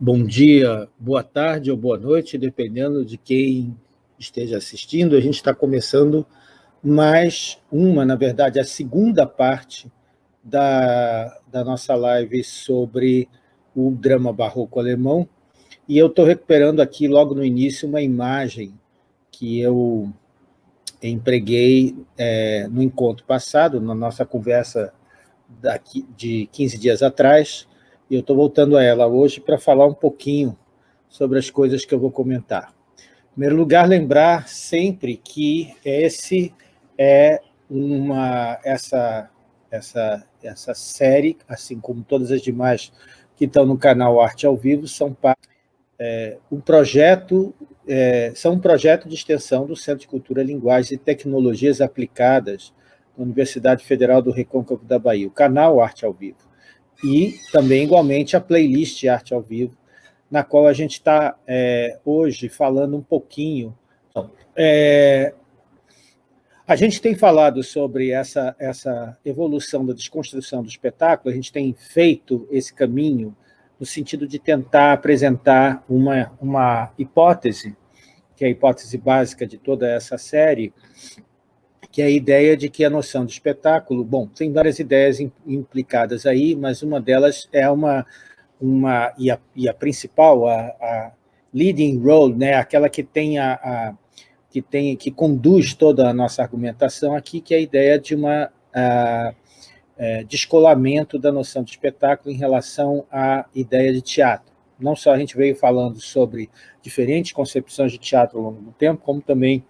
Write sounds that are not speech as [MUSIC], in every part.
bom dia, boa tarde ou boa noite, dependendo de quem esteja assistindo. A gente está começando mais uma, na verdade, a segunda parte da, da nossa live sobre o drama barroco alemão. E eu estou recuperando aqui, logo no início, uma imagem que eu empreguei é, no encontro passado, na nossa conversa daqui, de 15 dias atrás, e eu estou voltando a ela hoje para falar um pouquinho sobre as coisas que eu vou comentar. Em primeiro lugar, lembrar sempre que esse é uma, essa, essa, essa série, assim como todas as demais que estão no canal Arte ao Vivo, são é, um projeto, é, são um projeto de extensão do Centro de Cultura, Linguagens e Tecnologias Aplicadas da Universidade Federal do Recôncavo da Bahia, o canal Arte ao Vivo e também, igualmente, a playlist Arte ao Vivo, na qual a gente está é, hoje falando um pouquinho. É, a gente tem falado sobre essa, essa evolução da desconstrução do espetáculo, a gente tem feito esse caminho no sentido de tentar apresentar uma, uma hipótese, que é a hipótese básica de toda essa série, que é a ideia de que a noção de espetáculo, bom, tem várias ideias implicadas aí, mas uma delas é uma, uma e, a, e a principal, a, a leading role, né, aquela que tem a, a, que tem que conduz toda a nossa argumentação aqui, que é a ideia de uma a, é, descolamento da noção de espetáculo em relação à ideia de teatro. Não só a gente veio falando sobre diferentes concepções de teatro ao longo do tempo, como também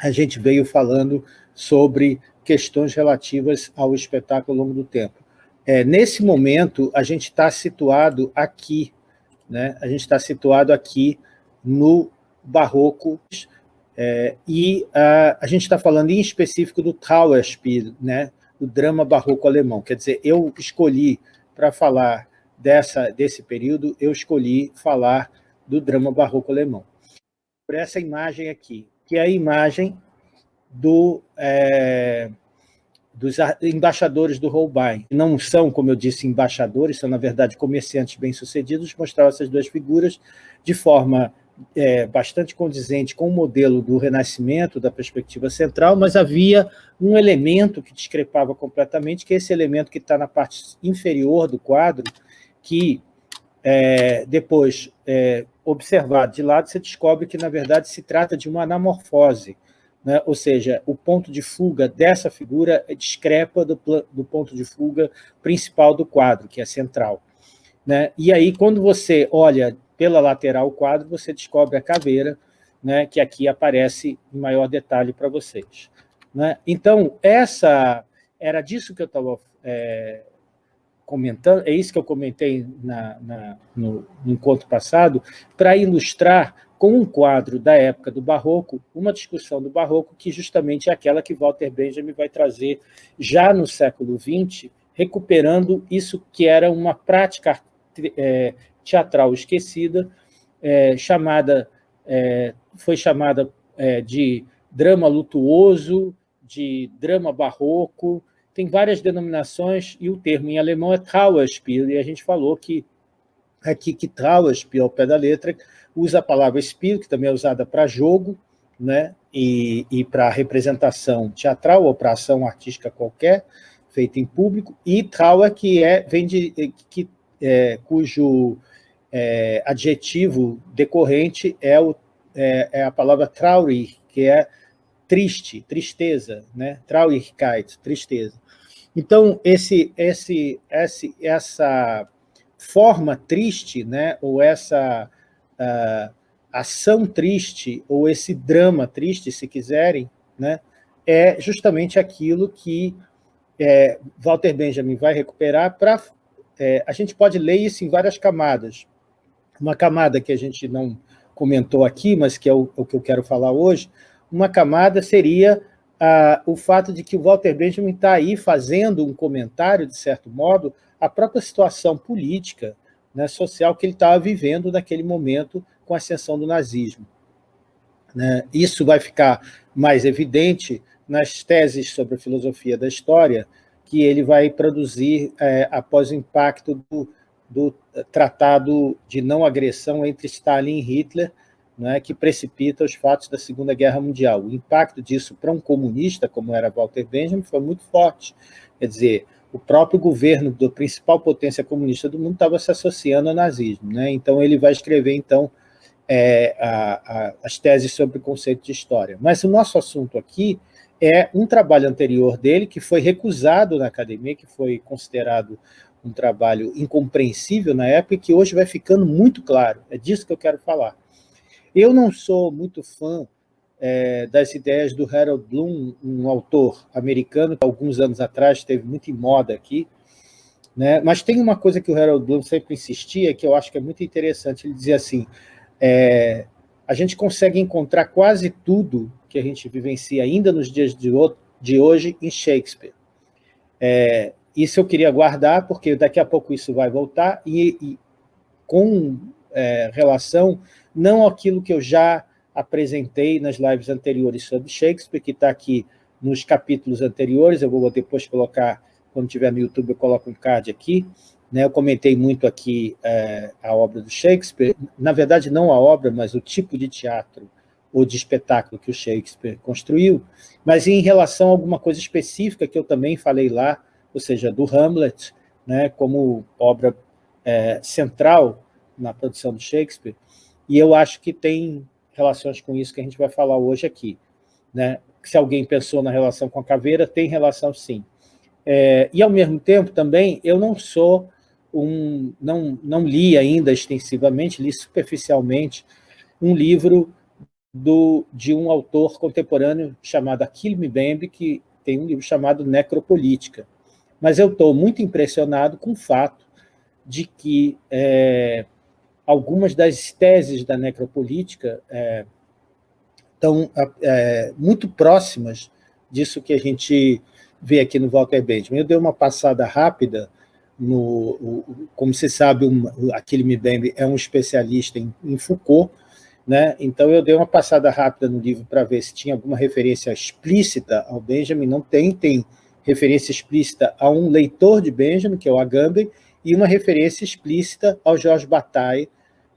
a gente veio falando sobre questões relativas ao espetáculo ao longo do tempo. É, nesse momento, a gente está situado aqui, né? a gente está situado aqui no Barroco, é, e a, a gente está falando em específico do Trauerspiel, né? o drama barroco alemão. Quer dizer, eu escolhi, para falar dessa, desse período, eu escolhi falar do drama barroco alemão. Por essa imagem aqui, que é a imagem do, é, dos embaixadores do Holbein. Não são, como eu disse, embaixadores, são, na verdade, comerciantes bem-sucedidos, mostraram essas duas figuras de forma é, bastante condizente com o modelo do Renascimento, da perspectiva central, mas havia um elemento que discrepava completamente, que é esse elemento que está na parte inferior do quadro, que é, depois é, observado de lado, você descobre que, na verdade, se trata de uma anamorfose, né? ou seja, o ponto de fuga dessa figura discrepa do, do ponto de fuga principal do quadro, que é central. Né? E aí, quando você olha pela lateral o quadro, você descobre a caveira, né, que aqui aparece em maior detalhe para vocês. Né? Então, essa era disso que eu estava é, comentando, é isso que eu comentei na, na, no, encontro passado, para ilustrar com um quadro da época do Barroco, uma discussão do Barroco que justamente é aquela que Walter Benjamin vai trazer já no século XX, recuperando isso que era uma prática é, teatral esquecida, é, chamada, é, foi chamada é, de drama lutuoso, de drama barroco, tem várias denominações, e o termo em alemão é Trauerspiel, e a gente falou que aqui que Trauerspiel, ao pé da letra, usa a palavra Spiel, que também é usada para jogo, né, e, e para representação teatral ou para ação artística qualquer, feita em público, e Trauer, que é, vem de, que, é, cujo é, adjetivo decorrente é, o, é, é a palavra traurig, que é triste, tristeza, né? Traurigkeit, tristeza. Então, esse, esse, esse, essa forma triste, né, ou essa uh, ação triste, ou esse drama triste, se quiserem, né, é justamente aquilo que é, Walter Benjamin vai recuperar para... É, a gente pode ler isso em várias camadas. Uma camada que a gente não comentou aqui, mas que é o, o que eu quero falar hoje, uma camada seria ah, o fato de que o Walter Benjamin está aí fazendo um comentário, de certo modo, a própria situação política, né, social que ele estava vivendo naquele momento com a ascensão do nazismo. Né? Isso vai ficar mais evidente nas teses sobre a filosofia da história que ele vai produzir é, após o impacto do, do Tratado de Não Agressão entre Stalin e Hitler, né, que precipita os fatos da Segunda Guerra Mundial. O impacto disso para um comunista, como era Walter Benjamin, foi muito forte. Quer dizer, o próprio governo da principal potência comunista do mundo estava se associando ao nazismo. Né? Então, ele vai escrever, então, é, a, a, as teses sobre o conceito de história. Mas o nosso assunto aqui é um trabalho anterior dele, que foi recusado na academia, que foi considerado um trabalho incompreensível na época, e que hoje vai ficando muito claro. É disso que eu quero falar. Eu não sou muito fã é, das ideias do Harold Bloom, um autor americano que alguns anos atrás esteve muito em moda aqui, né? mas tem uma coisa que o Harold Bloom sempre insistia, que eu acho que é muito interessante, ele dizia assim, é, a gente consegue encontrar quase tudo que a gente vivencia ainda nos dias de, hoje em Shakespeare. É, isso eu queria guardar, porque daqui a pouco isso vai voltar, e, e com é, relação não aquilo que eu já apresentei nas lives anteriores sobre Shakespeare, que está aqui nos capítulos anteriores, eu vou depois colocar, quando tiver no YouTube, eu coloco um card aqui, né, eu comentei muito aqui é, a obra do Shakespeare, na verdade não a obra, mas o tipo de teatro ou de espetáculo que o Shakespeare construiu, mas em relação a alguma coisa específica que eu também falei lá, ou seja, do Hamlet, né, como obra é, central na produção do Shakespeare, e eu acho que tem relações com isso que a gente vai falar hoje aqui. Né? Se alguém pensou na relação com a caveira, tem relação sim. É, e, ao mesmo tempo, também, eu não sou um... Não, não li ainda extensivamente, li superficialmente, um livro do, de um autor contemporâneo chamado Achille Mbembe, que tem um livro chamado Necropolítica. Mas eu estou muito impressionado com o fato de que é, algumas das teses da necropolítica é, estão é, muito próximas disso que a gente vê aqui no Walter Benjamin. Eu dei uma passada rápida, no, como você sabe, um, aquele Mbembe é um especialista em, em Foucault, né? então eu dei uma passada rápida no livro para ver se tinha alguma referência explícita ao Benjamin, não tem, tem referência explícita a um leitor de Benjamin, que é o Agamben, e uma referência explícita ao Jorge Bataille,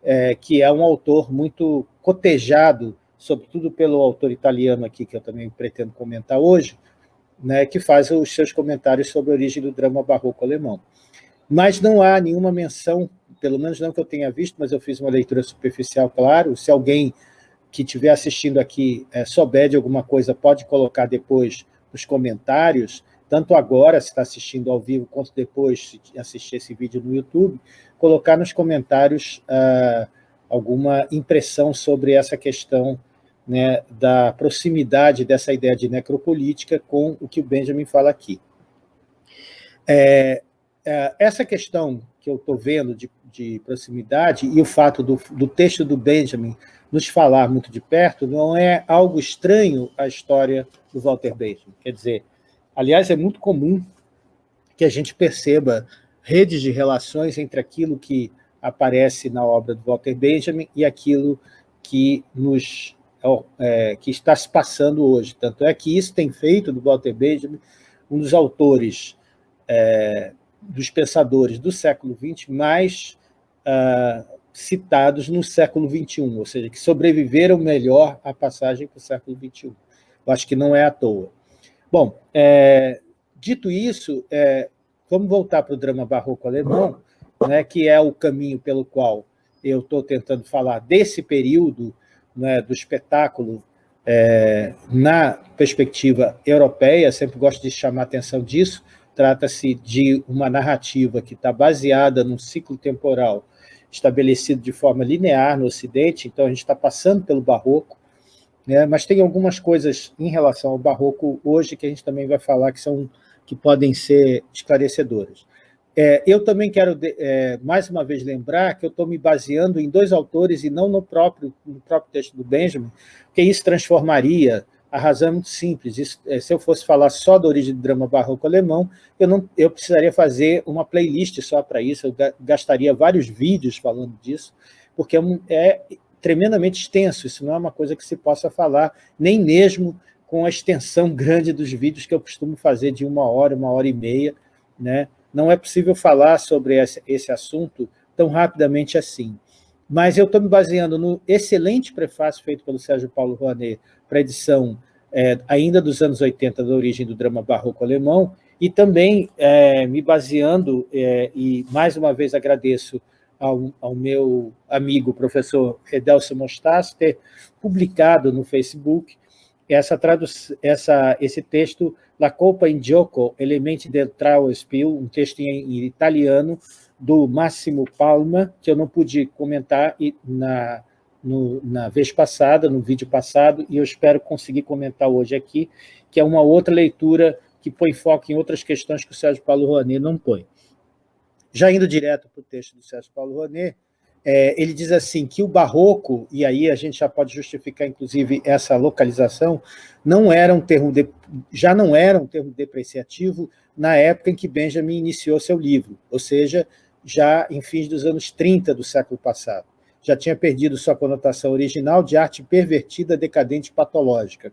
é, que é um autor muito cotejado, sobretudo pelo autor italiano aqui, que eu também pretendo comentar hoje, né, que faz os seus comentários sobre a origem do drama barroco alemão. Mas não há nenhuma menção, pelo menos não que eu tenha visto, mas eu fiz uma leitura superficial, claro, se alguém que estiver assistindo aqui é, souber de alguma coisa, pode colocar depois nos comentários, tanto agora, se está assistindo ao vivo, quanto depois, se assistir esse vídeo no YouTube, colocar nos comentários ah, alguma impressão sobre essa questão né, da proximidade dessa ideia de necropolítica com o que o Benjamin fala aqui. É, é, essa questão que eu estou vendo de, de, proximidade e o fato do, do, texto do Benjamin nos falar muito de perto não é algo estranho à história do Walter Benjamin. Quer dizer, aliás, é muito comum que a gente perceba redes de relações entre aquilo que aparece na obra do Walter Benjamin e aquilo que, nos, é, que está se passando hoje. Tanto é que isso tem feito do Walter Benjamin um dos autores, é, dos pensadores do século XX mais uh, citados no século XXI, ou seja, que sobreviveram melhor à passagem para o século XXI. Eu acho que não é à toa. Bom, é, dito isso, é, Vamos voltar para o drama barroco alemão, né, que é o caminho pelo qual eu estou tentando falar desse período né, do espetáculo é, na perspectiva europeia, sempre gosto de chamar atenção disso, trata-se de uma narrativa que está baseada num ciclo temporal estabelecido de forma linear no Ocidente, então a gente está passando pelo Barroco, né, mas tem algumas coisas em relação ao Barroco hoje que a gente também vai falar que são que podem ser esclarecedoras. É, eu também quero, é, mais uma vez, lembrar que eu estou me baseando em dois autores e não no próprio, no próprio texto do Benjamin, porque isso transformaria, a razão é muito simples, isso, é, se eu fosse falar só da origem do drama barroco alemão, eu, não, eu precisaria fazer uma playlist só para isso, eu gastaria vários vídeos falando disso, porque é, é tremendamente extenso, isso não é uma coisa que se possa falar, nem mesmo com a extensão [LAUGHS] grande dos vídeos que eu costumo fazer de uma hora, uma hora e meia, né? não é possível falar sobre esse assunto tão rapidamente assim. Mas eu estou me baseando no excelente prefácio feito pelo Sérgio Paulo Rouanet para a edição é, ainda dos anos 80 da origem do drama barroco alemão, e também é, me baseando, é, e mais uma vez agradeço ao, ao meu amigo, professor Edelso Mostas, ter publicado no Facebook essa essa, esse texto La Colpa in Gioco, Elementi del Trauerspiel, um texto em, em, italiano do Máximo Palma, que eu não pude comentar na, no, na vez passada, no vídeo passado, e eu espero conseguir comentar hoje aqui, que é uma outra leitura que põe foco em outras questões que o Sérgio Paulo Rouanet não põe. Já indo direto para o texto do Sérgio Paulo Rouanet, é, ele diz assim, que o barroco, e aí a gente já pode justificar, inclusive, essa localização, não era um termo de, já não era um termo depreciativo na época em que Benjamin iniciou seu livro, ou seja, já em fins dos anos 30 do século passado. Já tinha perdido sua conotação original de arte pervertida, decadente patológica.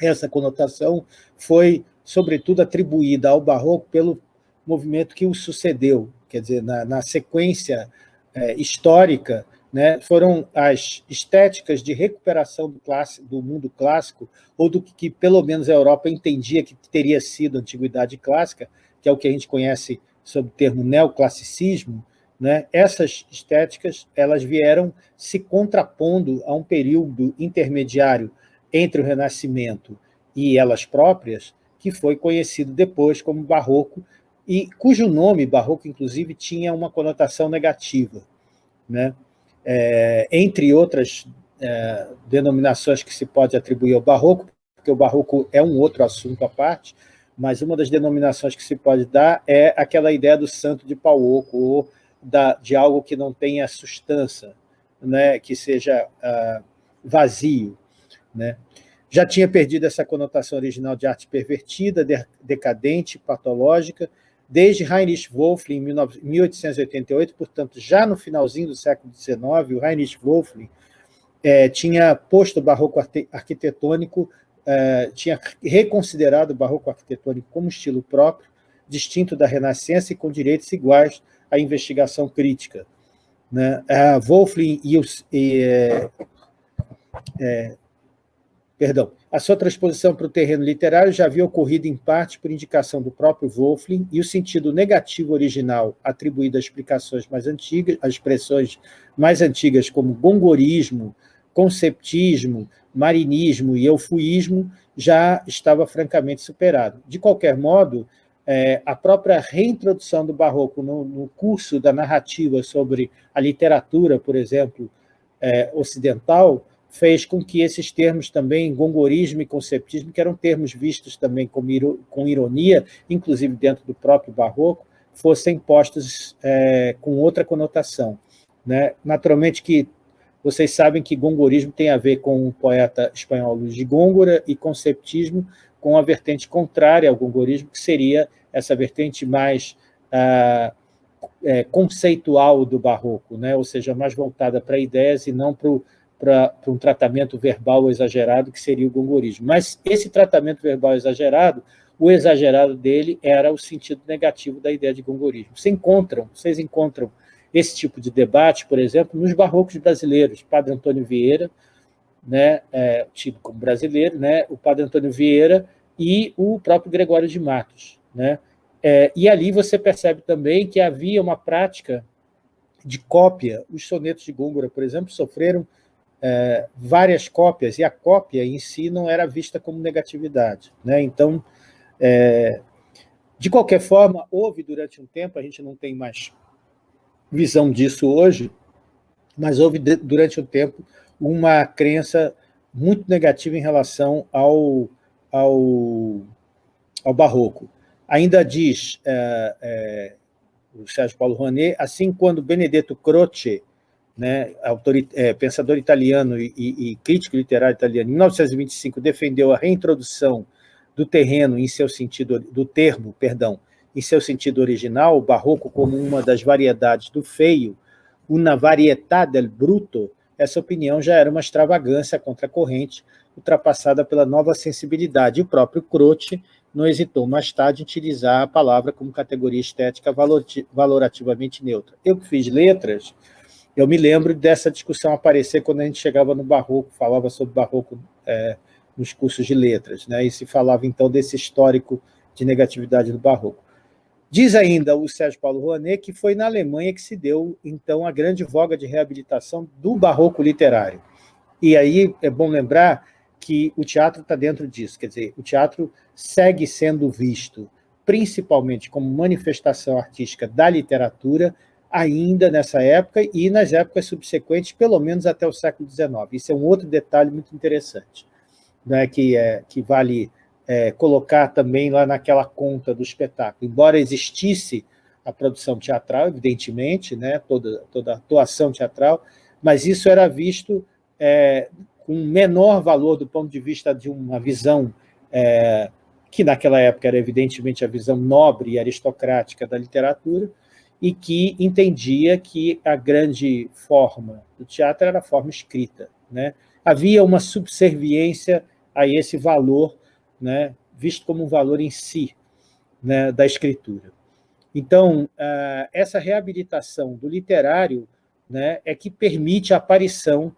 Essa conotação foi, sobretudo, atribuída ao barroco pelo movimento que o sucedeu, quer dizer, na, na sequência é, histórica, né, foram as estéticas de recuperação do, clássico, do mundo clássico, ou do que, que, pelo menos, a Europa entendia que teria sido a antiguidade clássica, que é o que a gente conhece sob o termo neoclassicismo, né, essas estéticas elas vieram se contrapondo a um período intermediário entre o Renascimento e elas próprias, que foi conhecido depois como Barroco, e cujo nome, barroco, inclusive, tinha uma conotação negativa. Né? É, entre outras é, denominações que se pode atribuir ao barroco, porque o barroco é um outro assunto à parte, mas uma das denominações que se pode dar é aquela ideia do santo de pau oco, ou da, de algo que não tenha sustância, né, que seja uh, vazio. Né? Já tinha perdido essa conotação original de arte pervertida, decadente, patológica, Desde Heinrich Wölfling, em 1888, portanto, já no finalzinho do século XIX, o Heinrich Wölfling é, tinha posto o barroco arquitetônico, é, tinha reconsiderado o barroco arquitetônico como estilo próprio, distinto da Renascença e com direitos iguais à investigação crítica. Né? A Wölfling e, os, e é, é perdão, a sua transposição para o terreno literário já havia ocorrido em parte por indicação do próprio Wolfling e o sentido negativo original atribuído a explicações mais antigas, a expressões mais antigas como gongorismo, conceptismo, marinismo e eufuísmo já estava francamente superado. De qualquer modo, é, a própria reintrodução do barroco no, no, curso da narrativa sobre a literatura, por exemplo, é, ocidental, fez com que esses termos também, gongorismo e conceptismo, que eram termos vistos também com, com ironia, inclusive dentro do próprio barroco, fossem postos é, com outra conotação. Né? Naturalmente que vocês sabem que gongorismo tem a ver com o poeta espanhol Luís de Góngora e conceptismo com a vertente contrária ao gongorismo, que seria essa vertente mais ah, é, conceitual do barroco, né? ou seja, mais voltada para ideias e não para o para um tratamento verbal exagerado, que seria o gongorismo. Mas esse tratamento verbal exagerado, o exagerado dele era o sentido negativo da ideia de gongorismo. Vocês encontram, vocês encontram esse tipo de debate, por exemplo, nos barrocos brasileiros. Padre Antônio Vieira, né, é, tido como brasileiro, né, o Padre Antônio Vieira e o próprio Gregório de Matos. Né? É, e ali você percebe também que havia uma prática de cópia. Os sonetos de Gôngora, por exemplo, sofreram é, várias cópias, e a cópia em si não era vista como negatividade. Né? Então, é, de qualquer forma, houve durante um tempo, a gente não tem mais visão disso hoje, mas houve durante um tempo uma crença muito negativa em relação ao, ao, ao barroco. Ainda diz é, é, o Sérgio Paulo Rouanet, assim quando Benedetto Croce né, é, pensador italiano e, e, crítico literário italiano, em 1925 defendeu a reintrodução do terreno em seu sentido, do termo, perdão, em seu sentido original, o barroco como uma das variedades do feio, una varietà del bruto, essa opinião já era uma extravagância contra a corrente, ultrapassada pela nova sensibilidade. O próprio Croce não hesitou mais tarde em utilizar a palavra como categoria estética valorativamente neutra. Eu que fiz letras, eu me lembro dessa discussão aparecer quando a gente chegava no barroco, falava sobre barroco é, nos cursos de letras, né? e se falava então desse histórico de negatividade do barroco. Diz ainda o Sérgio Paulo Rouanet que foi na Alemanha que se deu, então, a grande voga de reabilitação do barroco literário. E aí é bom lembrar que o teatro está dentro disso, quer dizer, o teatro segue sendo visto principalmente como manifestação artística da literatura, ainda nessa época e nas épocas subsequentes, pelo menos até o século XIX. Isso é um outro detalhe muito interessante, né, que, é, que vale é, colocar também lá naquela conta do espetáculo. Embora existisse a produção teatral, evidentemente, né, toda, toda a atuação teatral, mas isso era visto é, com menor valor do ponto de vista de uma visão é, que naquela época era evidentemente a visão nobre e aristocrática da literatura, e que entendia que a grande forma do teatro era a forma escrita. Né? Havia uma subserviência a esse valor, né, visto como um valor em si né, da escritura. Então, ah, essa reabilitação do literário né, é que permite a aparição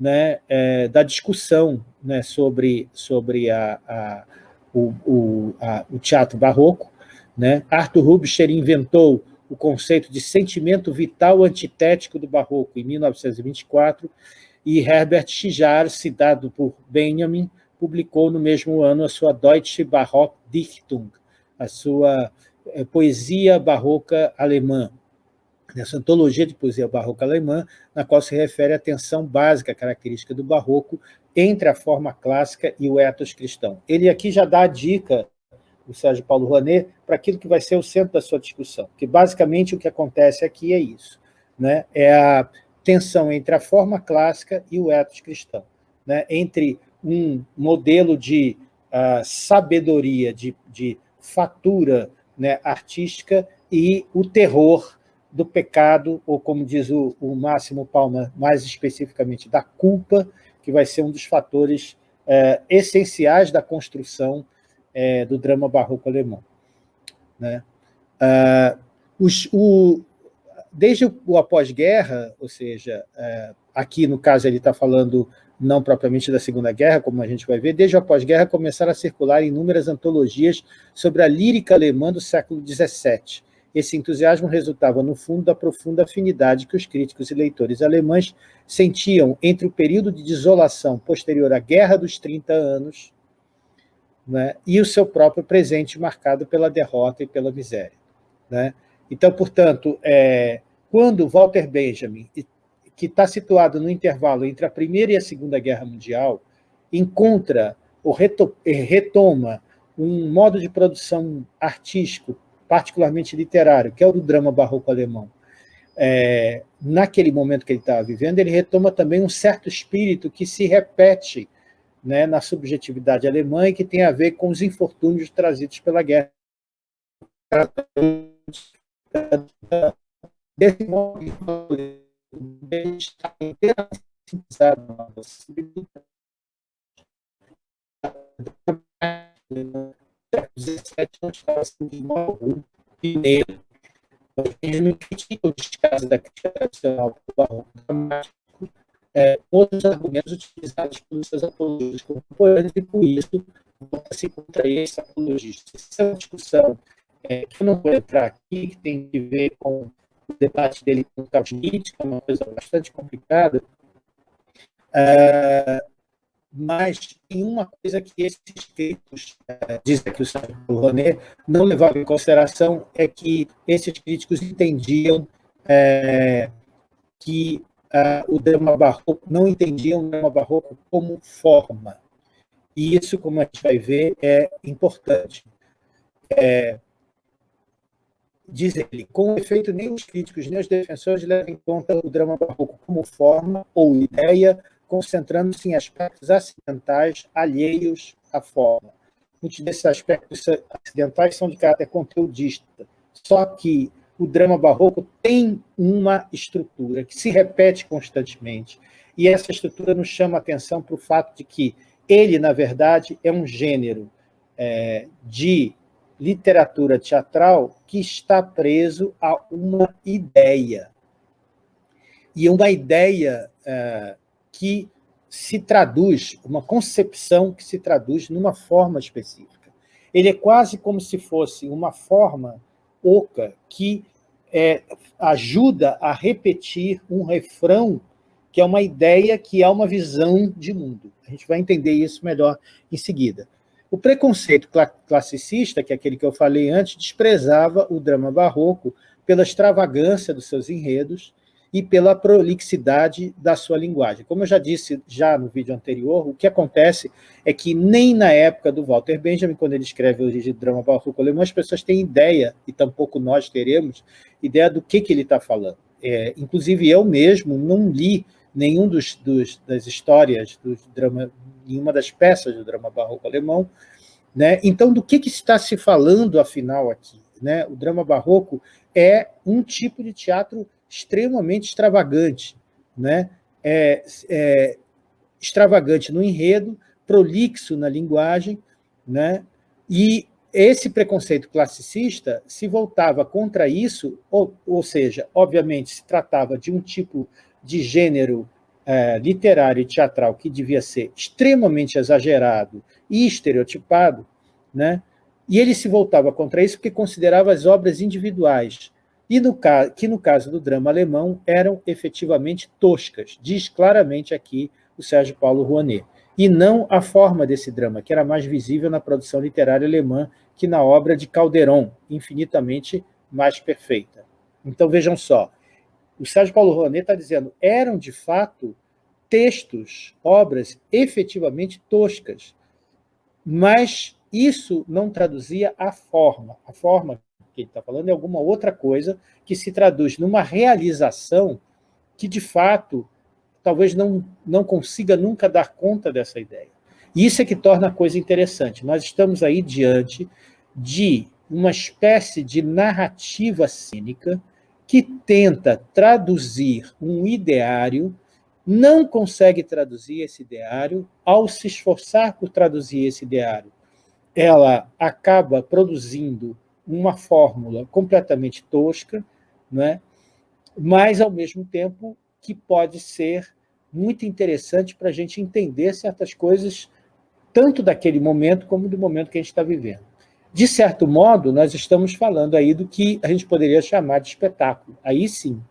né, é, da discussão né, sobre, sobre a, a, o, o, a, o, teatro barroco. Né? Arthur Rubinstein inventou o conceito de sentimento vital antitético do barroco em 1924 e Herbert Schijar, citado por Benjamin, publicou no mesmo ano a sua Deutsche Barockdichtung, a sua é, poesia barroca alemã, nessa antologia de poesia barroca alemã, na qual se refere à tensão básica característica do barroco entre a forma clássica e o ethos cristão. Ele aqui já dá a dica, o Sérgio Paulo Rouanet, para aquilo que vai ser o centro da sua discussão, que basicamente o que acontece aqui é isso, né? é a tensão entre a forma clássica e o ethos cristão, né? entre um modelo de uh, sabedoria, de, de fatura né, artística e o terror do pecado, ou como diz o, o Máximo Palma, mais especificamente, da culpa, que vai ser um dos fatores é, essenciais da construção é, do drama barroco alemão. Né? Ah, os, o, desde o, após-guerra, ou seja, é, aqui no caso ele está falando não propriamente da Segunda Guerra, como a gente vai ver, desde o após-guerra começaram a circular inúmeras antologias sobre a lírica alemã do século XVII, esse entusiasmo resultava, no fundo, da profunda afinidade que os críticos e leitores alemães sentiam entre o período de desolação posterior à Guerra dos 30 Anos né, e o seu próprio presente marcado pela derrota e pela miséria. Né? Então, portanto, é, quando Walter Benjamin, que está situado no intervalo entre a Primeira e a Segunda Guerra Mundial, encontra ou retoma um modo de produção artístico particularmente literário, que é o do drama barroco alemão, é, naquele momento que ele estava vivendo, ele retoma também um certo espírito que se repete né, na subjetividade alemã e que tem a ver com os infortúnios trazidos pela guerra. Desse modo, está pioneiro. Benjamin critica o descaso da crítica tradicional do barroco é, outros argumentos utilizados pelos seus apologistas contemporâneos, e por isso volta-se contra esse apologista. Essa é uma discussão é, que eu não vou entrar aqui, que tem que ver com o debate dele com o Schmitt, que é uma coisa bastante complicada, é, mas tem uma coisa que esses críticos, eh, diz aqui o Sérgio Rouanet, não levavam em consideração, é que esses críticos entendiam é, que uh, o drama barroco, não entendiam o drama barroco como forma. E isso, como a gente vai ver, é importante. É, diz ele, com efeito, nem os críticos, nem os defensores levam em conta o drama barroco como forma ou ideia concentrando-se em aspectos acidentais alheios à forma. Muitos desses aspectos acidentais são de caráter conteudista, só que o drama barroco tem uma estrutura que se repete constantemente, e essa estrutura nos chama a atenção para o fato de que ele, na verdade, é um gênero é, de literatura teatral que está preso a uma ideia. E uma ideia é, que se traduz, uma concepção que se traduz numa forma específica. Ele é quase como se fosse uma forma oca que é, ajuda a repetir um refrão que é uma ideia, que é uma visão de mundo. A gente vai entender isso melhor em seguida. O preconceito classicista, que é aquele que eu falei antes, desprezava o drama barroco pela extravagância dos seus enredos e pela prolixidade da sua linguagem. Como eu já disse já no vídeo anterior, o que acontece é que nem na época do Walter Benjamin, quando ele escreve o do drama barroco alemão, as pessoas têm ideia, e tampouco nós teremos, ideia do que, que ele está falando. É, inclusive eu mesmo não li nenhum dos, dos, das histórias do drama, nenhuma das peças do drama barroco alemão, né? Então, do que, que está se falando, afinal, aqui? Né? O drama barroco é um tipo de teatro extremamente extravagante, né? É, é, extravagante no enredo, prolixo na linguagem, né? e esse preconceito classicista se voltava contra isso, ou, ou seja, obviamente se tratava de um tipo de gênero é, literário e teatral que devia ser extremamente exagerado e estereotipado, né? e ele se voltava contra isso porque considerava as obras individuais e no, que no caso do drama alemão eram efetivamente toscas, diz claramente aqui o Sérgio Paulo Rouanet, e não a forma desse drama, que era mais visível na produção literária alemã que na obra de Calderon, infinitamente mais perfeita. Então vejam só, o Sérgio Paulo Rouanet está dizendo, eram de fato textos, obras efetivamente toscas, mas isso não traduzia a forma, a forma que ele está falando é alguma outra coisa que se traduz numa realização que, de fato, talvez não, não consiga nunca dar conta dessa ideia. E isso é que torna a coisa interessante. Nós estamos aí diante de uma espécie de narrativa cínica que tenta traduzir um ideário, não consegue traduzir esse ideário, ao se esforçar por traduzir esse ideário, ela acaba produzindo uma fórmula completamente tosca, é? mas, ao mesmo tempo, que pode ser muito interessante para a gente entender certas coisas, tanto daquele momento como do momento que a gente está vivendo. De certo modo, nós estamos falando aí do que a gente poderia chamar de espetáculo. Aí sim.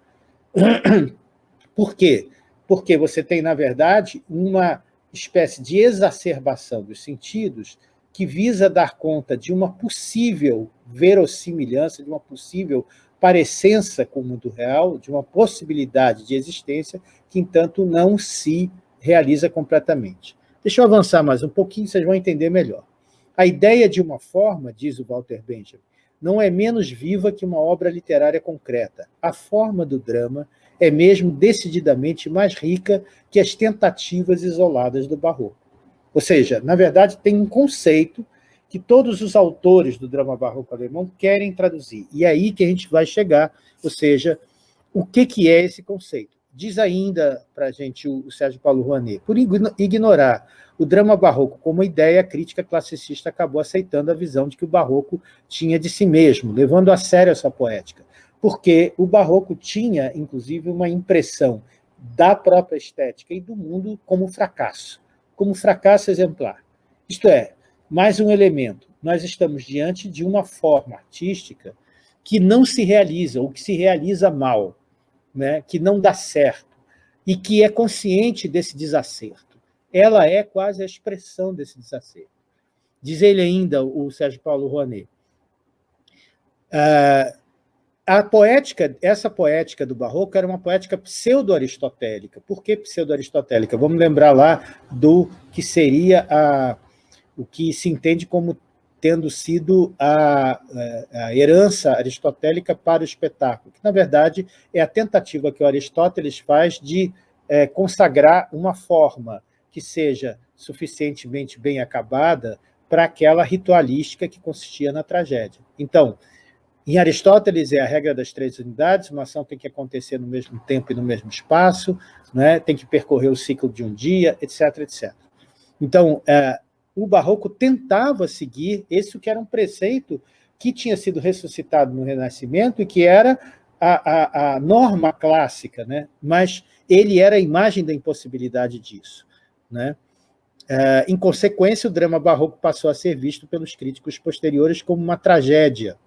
Por quê? Porque você tem, na verdade, uma espécie de exacerbação dos sentidos que visa dar conta de uma possível verossimilhança, de uma possível parecença com o mundo real, de uma possibilidade de existência que, entanto, não se realiza completamente. Deixa eu avançar mais um pouquinho, vocês vão entender melhor. A ideia de uma forma, diz o Walter Benjamin, não é menos viva que uma obra literária concreta. A forma do drama é mesmo decididamente mais rica que as tentativas isoladas do barroco. Ou seja, na verdade, tem um conceito que todos os autores do drama barroco alemão querem traduzir. E é aí que a gente vai chegar, ou seja, o que, que é esse conceito? Diz ainda para a gente o, Sérgio Paulo Rouanet, por ignorar o drama barroco como ideia, a crítica classicista acabou aceitando a visão de que o barroco tinha de si mesmo, levando a sério essa poética, porque o barroco tinha, inclusive, uma impressão da própria estética e do mundo como fracasso como fracasso exemplar. Isto é, mais um elemento, nós estamos diante de uma forma artística que não se realiza, ou que se realiza mal, né? que não dá certo, e que é consciente desse desacerto. Ela é quase a expressão desse desacerto. Diz ele ainda, o Sérgio Paulo Rouanet, uh, a poética, essa poética do barroco era uma poética pseudo-aristotélica. Por que pseudo-aristotélica? Vamos lembrar lá do que seria a, o que se entende como tendo sido a, a, herança aristotélica para o espetáculo, que, na verdade, é a tentativa que o Aristóteles faz de é, consagrar uma forma que seja suficientemente bem acabada para aquela ritualística que consistia na tragédia. Então, em Aristóteles é a regra das três unidades, uma ação tem que acontecer no mesmo tempo e no mesmo espaço, né? tem que percorrer o ciclo de um dia, etc. etc. Então, é, o Barroco tentava seguir esse que era um preceito que tinha sido ressuscitado no Renascimento e que era a, a, a norma clássica, né? mas ele era a imagem da impossibilidade disso. Né? É, em consequência, o drama barroco passou a ser visto pelos críticos posteriores como uma tragédia,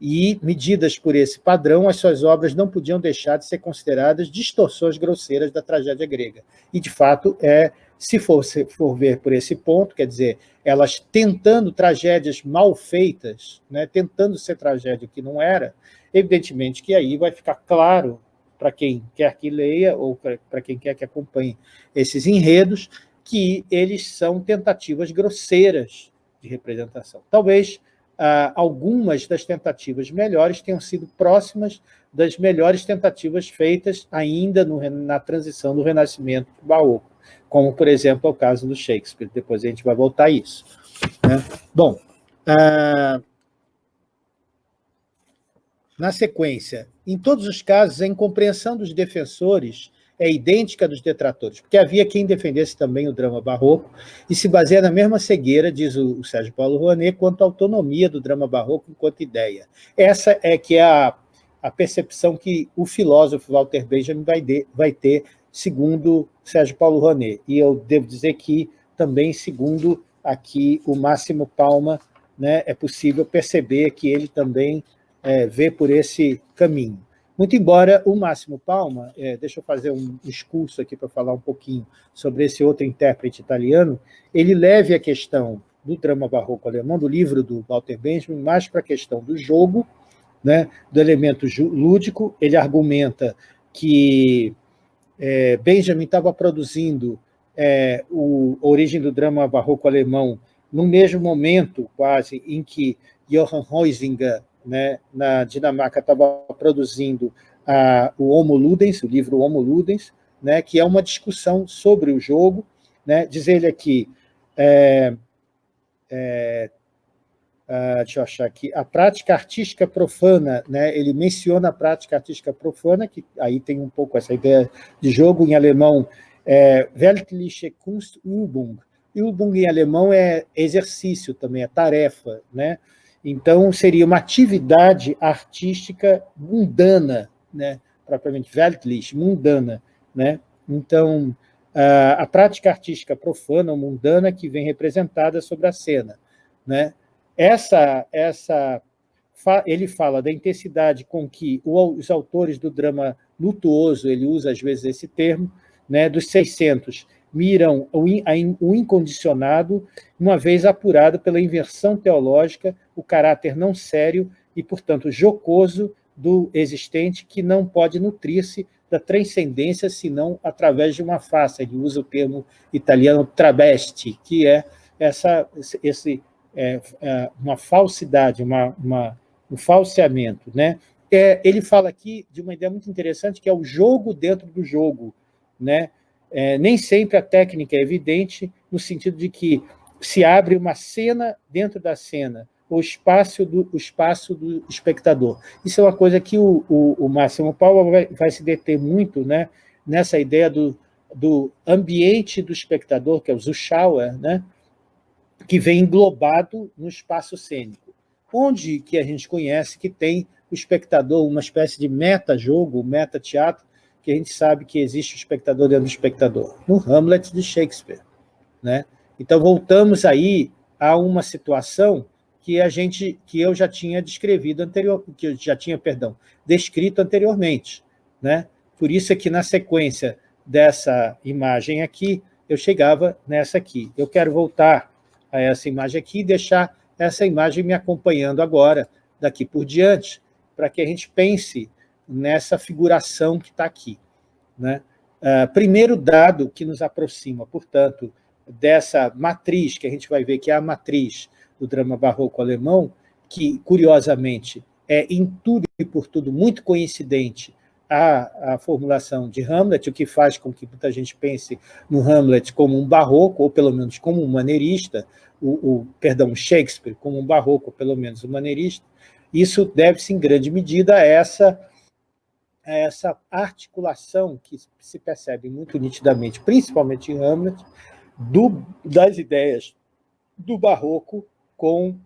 e, medidas por esse padrão, as suas obras não podiam deixar de ser consideradas distorções grosseiras da tragédia grega. E, de fato, é, se for, se for ver por esse ponto, quer dizer, elas tentando tragédias mal feitas, né, tentando ser tragédia que não era, evidentemente que aí vai ficar claro para quem quer que leia ou para quem quer que acompanhe esses enredos, que eles são tentativas grosseiras de representação. Talvez ah, algumas das tentativas melhores tenham sido próximas das melhores tentativas feitas ainda no, na transição do Renascimento para o Barroco, como, por exemplo, é o caso do Shakespeare. Depois a gente vai voltar a isso. Né? Bom, ah, na sequência, em todos os casos, a incompreensão dos defensores é idêntica dos detratores, porque havia quem defendesse também o drama barroco e se baseia na mesma cegueira, diz o, Sérgio Paulo Rouanet, quanto à autonomia do drama barroco enquanto ideia. Essa é que é a, a percepção que o filósofo Walter Benjamin vai, de, vai ter, segundo Sérgio Paulo Rouanet. E eu devo dizer que também, segundo aqui o Máximo Palma, né, é possível perceber que ele também é, vê por esse caminho. Muito embora o Máximo Palma, é, deixa eu fazer um discurso aqui para falar um pouquinho sobre esse outro intérprete italiano, ele leve a questão do drama barroco alemão, do livro do Walter Benjamin, mais para a questão do jogo, né, do elemento lúdico. Ele argumenta que é, Benjamin estava produzindo é, o, a origem do drama barroco alemão no mesmo momento, quase, em que Johann Huizinga né, na Dinamarca estava produzindo a, o Homo Ludens, o livro Homo Ludens, né, que é uma discussão sobre o jogo. Né, diz ele aqui, é, é, Uh, deixa eu achar aqui, a prática artística profana, né? ele menciona a prática artística profana, que aí tem um pouco essa ideia de jogo em alemão, é, Weltliche Kunstübung. Übung em alemão é exercício também, é tarefa, né? Então, seria uma atividade artística mundana, né? propriamente weltlich, mundana. Né? Então, a prática artística profana ou mundana que vem representada sobre a cena. Né? Essa, essa, ele fala da intensidade com que os autores do drama lutuoso, ele usa às vezes esse termo, né, dos 600, miram o incondicionado, uma vez apurado pela inversão teológica, o caráter não sério e, portanto, jocoso do existente, que não pode nutrir-se da transcendência, senão através de uma face. Ele usa o termo italiano travesti, que é essa, esse, é, é uma falsidade, uma, uma, um falseamento. Né? É, ele fala aqui de uma ideia muito interessante, que é o jogo dentro do jogo. Né? É, nem sempre a técnica é evidente, no sentido de que se abre uma cena dentro da cena, o espaço do, o espaço do espectador. Isso é uma coisa que o, o, o Máximo Paulo vai, vai, se deter muito né, nessa ideia do, do ambiente do espectador, que é o Zuschauer, né, que vem englobado no espaço cênico. Onde que a gente conhece que tem o espectador, uma espécie de meta-jogo, meta-teatro, que a gente sabe que existe o espectador dentro do espectador? No Hamlet de Shakespeare. Né? Então, voltamos aí a uma situação que a gente, que eu já tinha descrevido anterior, que eu já tinha, perdão, descrito anteriormente, né? Por isso é que na sequência dessa imagem aqui, eu chegava nessa aqui. Eu quero voltar a essa imagem aqui e deixar essa imagem me acompanhando agora, daqui por diante, para que a gente pense nessa figuração que está aqui. Né? Uh, primeiro dado que nos aproxima, portanto, dessa matriz, que a gente vai ver que é a matriz do drama barroco alemão, que, curiosamente, é em tudo e por tudo muito coincidente a, a formulação de Hamlet, o que faz com que muita gente pense no Hamlet como um barroco, ou pelo menos como um maneirista, o, o perdão, Shakespeare como um barroco, ou pelo menos um maneirista, isso deve-se em grande medida a essa essa articulação que se percebe muito nitidamente, principalmente em Hamlet, do, das ideias do barroco com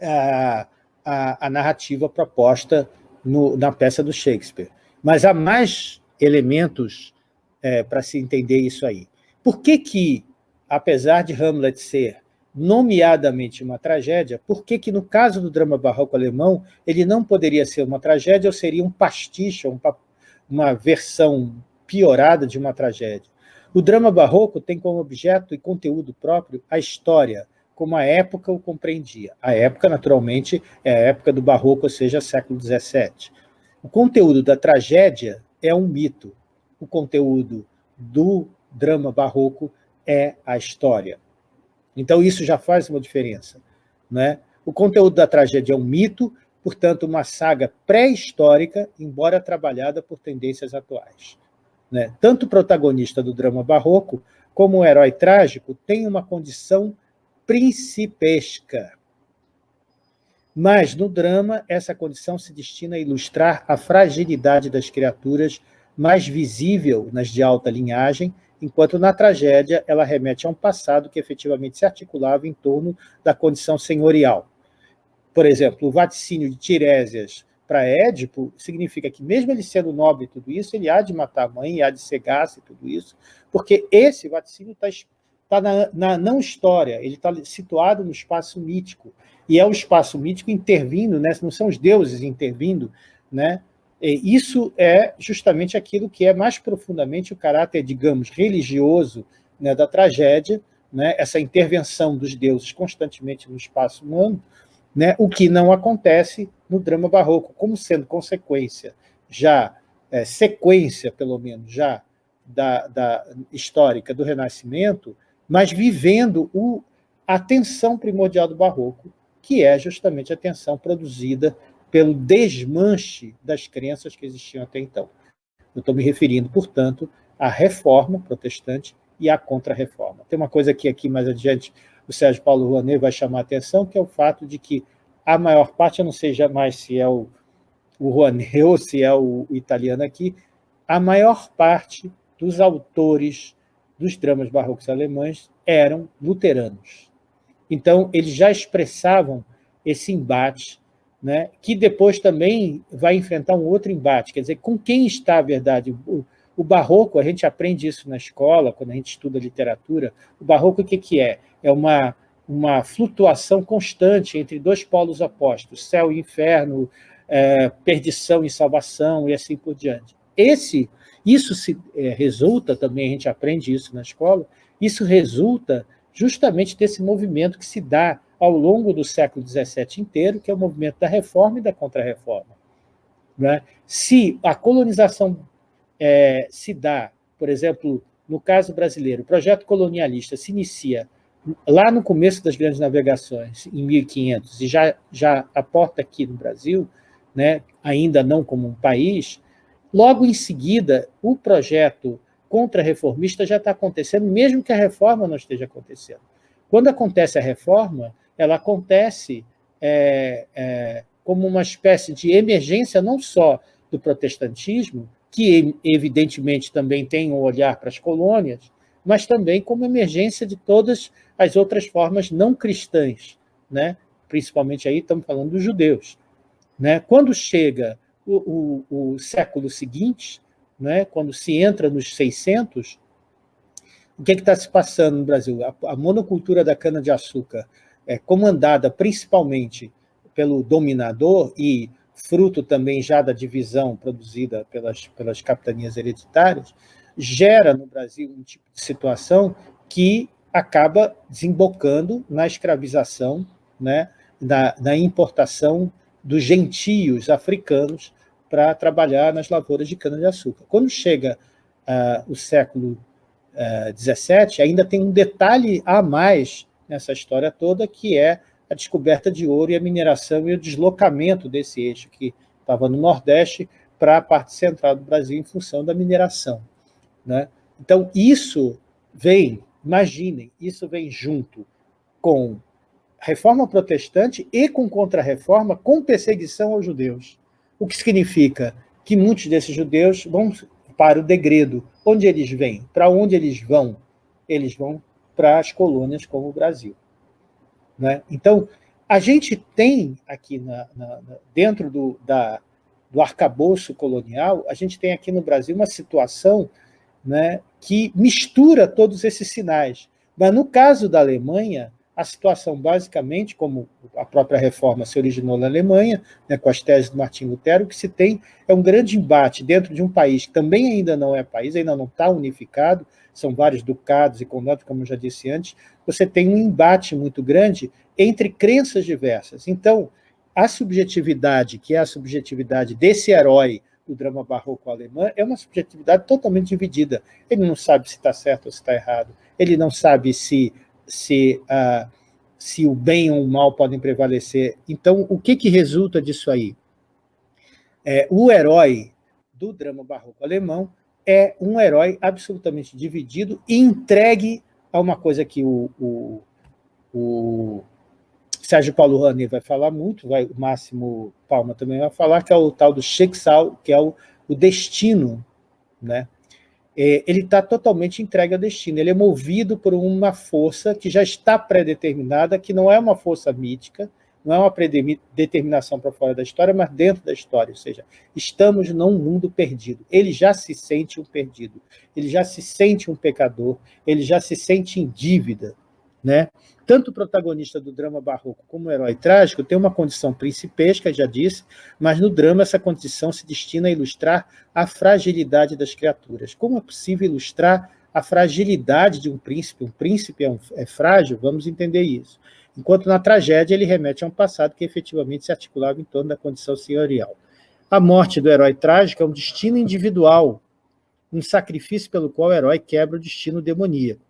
a, a, a narrativa proposta no, na peça do Shakespeare. Mas há mais elementos é, para se entender isso aí. Por que que, apesar de Hamlet ser nomeadamente uma tragédia, por que que no caso do drama barroco alemão ele não poderia ser uma tragédia ou seria um pastiche, um, uma versão piorada de uma tragédia? O drama barroco tem como objeto e conteúdo próprio a história, como a época o compreendia. A época, naturalmente, é a época do barroco, ou seja, século XVII. O conteúdo da tragédia é um mito. O conteúdo do drama barroco é a história. Então, isso já faz uma diferença. Né? O conteúdo da tragédia é um mito, portanto, uma saga pré-histórica, embora trabalhada por tendências atuais. Né? Tanto o protagonista do drama barroco, como o herói trágico, tem uma condição principesca. Mas, no drama, essa condição se destina a ilustrar a fragilidade das criaturas mais visível nas de alta linhagem, enquanto na tragédia ela remete a um passado que efetivamente se articulava em torno da condição senhorial. Por exemplo, o vaticínio de Tirésias para Édipo significa que, mesmo ele sendo nobre e tudo isso, ele há de matar a mãe, há de cegar-se e tudo isso, porque esse vaticínio está tá na, na não história, ele está situado no espaço mítico, e é o espaço mítico intervindo, né? não são os deuses intervindo, né? Isso é justamente aquilo que é mais profundamente o caráter, digamos, religioso né, da tragédia, né, essa intervenção dos deuses constantemente no espaço humano, né, o que não acontece no drama barroco, como sendo consequência, já é, sequência, pelo menos, já da, da, histórica do Renascimento, mas vivendo o, a tensão primordial do barroco, que é justamente a tensão produzida pelo desmanche das crenças que existiam até então. Eu estou me referindo, portanto, à reforma protestante e à contra-reforma. Tem uma coisa que aqui mais adiante o Sérgio Paulo Rouanet vai chamar a atenção, que é o fato de que a maior parte, eu não sei jamais se é o, o Rouanet [LAUGHS] ou se é o, o italiano aqui, a maior parte dos autores dos dramas barrocos alemães eram luteranos. Então, eles já expressavam esse embate né, que depois também vai enfrentar um outro embate, quer dizer, com quem está a verdade? O, o barroco, a gente aprende isso na escola, quando a gente estuda literatura, o barroco o que, que é? É uma, uma flutuação constante entre dois polos opostos, céu e inferno, é, perdição e salvação, e assim por diante. Esse, isso se, é, resulta, também a gente aprende isso na escola, isso resulta justamente desse movimento que se dá ao longo do século XVII inteiro, que é o movimento da reforma e da contra-reforma. Né? Se a colonização é, se dá, por exemplo, no caso brasileiro, o projeto colonialista se inicia lá no começo das grandes navegações, em 1500, e já, já aporta aqui no Brasil, né, ainda não como um país, logo em seguida, o projeto contra-reformista já está acontecendo, mesmo que a reforma não esteja acontecendo. Quando acontece a reforma, ela acontece é, é, como uma espécie de emergência não só do protestantismo, que evidentemente também tem um olhar para as colônias, mas também como emergência de todas as outras formas não cristãs, né? principalmente aí estamos falando dos judeus. Né? Quando chega o, o, o século seguinte, né? quando se entra nos 600, o que é está se passando no Brasil? A, a monocultura da cana-de-açúcar é, comandada principalmente pelo dominador e fruto também já da divisão produzida pelas, pelas capitanias hereditárias, gera no Brasil um tipo de situação que acaba desembocando na escravização, né, na, na importação dos gentios africanos para trabalhar nas lavouras de cana-de-açúcar. Quando chega uh, o século XVII, uh, ainda tem um detalhe a mais nessa história toda, que é a descoberta de ouro e a mineração e o deslocamento desse eixo que estava no Nordeste para a parte central do Brasil em função da mineração. Né? Então, isso vem, imaginem, isso vem junto com reforma protestante e com contra-reforma, com perseguição aos judeus. O que significa que muitos desses judeus vão para o degredo. Onde eles vêm? Para onde eles vão? Eles vão para as colônias como o Brasil. Né? Então, a gente tem aqui na, na, dentro do, da, do arcabouço colonial, a gente tem aqui no Brasil uma situação né, que mistura todos esses sinais. Mas no caso da Alemanha, a situação basicamente, como a própria reforma se originou na Alemanha, né, com as teses do Martim Lutero, o que se tem é um grande embate dentro de um país que também ainda não é país, ainda não está unificado, são vários ducados e condados, como eu já disse antes, você tem um embate muito grande entre crenças diversas. Então, a subjetividade, que é a subjetividade desse herói do drama barroco alemão, é uma subjetividade totalmente dividida. Ele não sabe se está certo ou se está errado, ele não sabe se, se, uh, se o bem ou o mal podem prevalecer. Então, o que, que resulta disso aí? É, o herói do drama barroco alemão é um herói absolutamente dividido e entregue a uma coisa que o, o, o Sérgio Paulo Rani vai falar muito, vai, o Máximo Palma também vai falar, que é o tal do Schicksal, que é o, o destino. Né? É, ele está totalmente entregue ao destino, ele é movido por uma força que já está pré-determinada, que não é uma força mítica, não é uma predeterminação para fora da história, mas dentro da história, ou seja, estamos num mundo perdido. Ele já se sente um perdido, ele já se sente um pecador, ele já se sente em dívida. Né? Tanto o protagonista do drama barroco como o herói trágico tem uma condição principesca, já disse, mas no drama essa condição se destina a ilustrar a fragilidade das criaturas. Como é possível ilustrar a fragilidade de um príncipe? Um príncipe é, um, é frágil? Vamos entender isso enquanto na tragédia ele remete a um passado que efetivamente se articulava em torno da condição senhorial. A morte do herói trágico é um destino individual, um sacrifício pelo qual o herói quebra o destino demoníaco.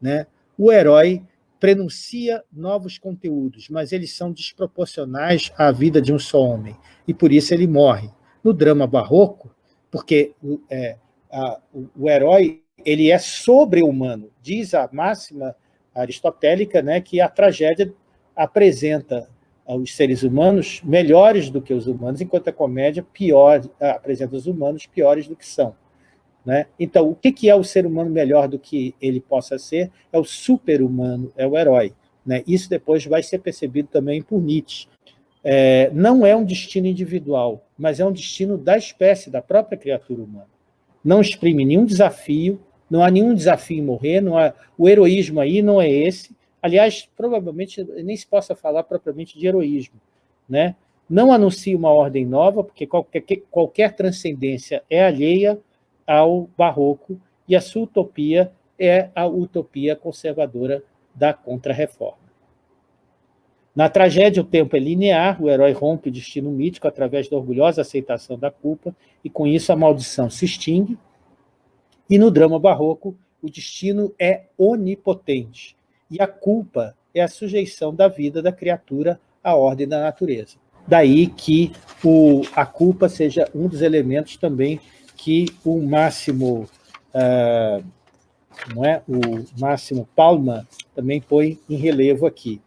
Né? O herói prenuncia novos conteúdos, mas eles são desproporcionais à vida de um só homem, e por isso ele morre. No drama barroco, porque é, a, o, o herói ele é sobre-humano, diz a máxima aristotélica, né, que a tragédia apresenta os seres humanos melhores do que os humanos, enquanto a comédia pior, apresenta os humanos piores do que são. Né? Então, o que é o ser humano melhor do que ele possa ser? É o super-humano, é o herói. Né? Isso depois vai ser percebido também por Nietzsche. É, não é um destino individual, mas é um destino da espécie, da própria criatura humana. Não exprime nenhum desafio, não há nenhum desafio em morrer, não há, o heroísmo aí não é esse. Aliás, provavelmente nem se possa falar propriamente de heroísmo. Né? Não anuncia uma ordem nova, porque qualquer, qualquer transcendência é alheia ao barroco, e a sua utopia é a utopia conservadora da contra-reforma. Na tragédia, o tempo é linear, o herói rompe o destino mítico através da orgulhosa aceitação da culpa, e com isso a maldição se extingue, e no drama barroco, o destino é onipotente, e a culpa é a sujeição da vida da criatura à ordem da natureza. Daí que o, a culpa seja um dos elementos também que o Máximo, uh, não é? o Máximo Palma também põe em relevo aqui.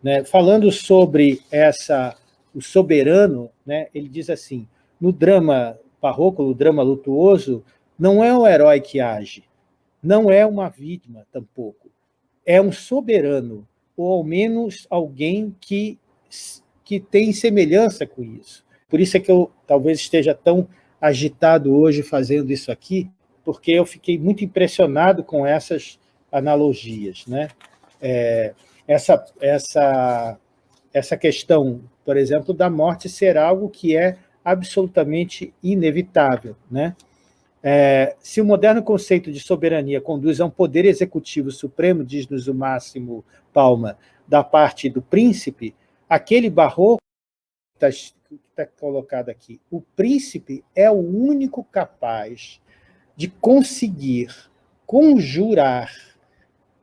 Né? Falando sobre essa, o soberano, né? ele diz assim, no drama barroco, no drama lutuoso, não é um herói que age, não é uma vítima tampouco, é um soberano, ou ao menos alguém que, que tem semelhança com isso. Por isso é que eu talvez esteja tão agitado hoje fazendo isso aqui, porque eu fiquei muito impressionado com essas analogias. Né? É, essa, essa, essa questão, por exemplo, da morte ser algo que é absolutamente inevitável. Né? É, se o moderno conceito de soberania conduz a um poder executivo supremo, diz-nos o Máximo Palma, da parte do príncipe, aquele barroco que está tá colocado aqui, o príncipe é o único capaz de conseguir conjurar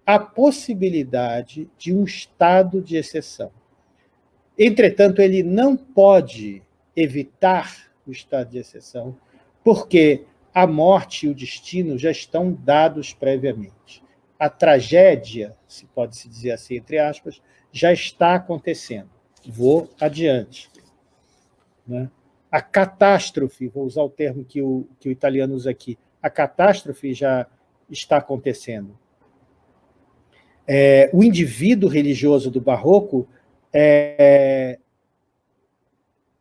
a possibilidade de um estado de exceção. Entretanto, ele não pode evitar o estado de exceção, porque a morte e o destino já estão dados previamente. A tragédia, se pode se dizer assim, entre aspas, já está acontecendo. Vou adiante. Né? A catástrofe, vou usar o termo que o, que o italiano usa aqui, a catástrofe já está acontecendo. É, o indivíduo religioso do barroco é,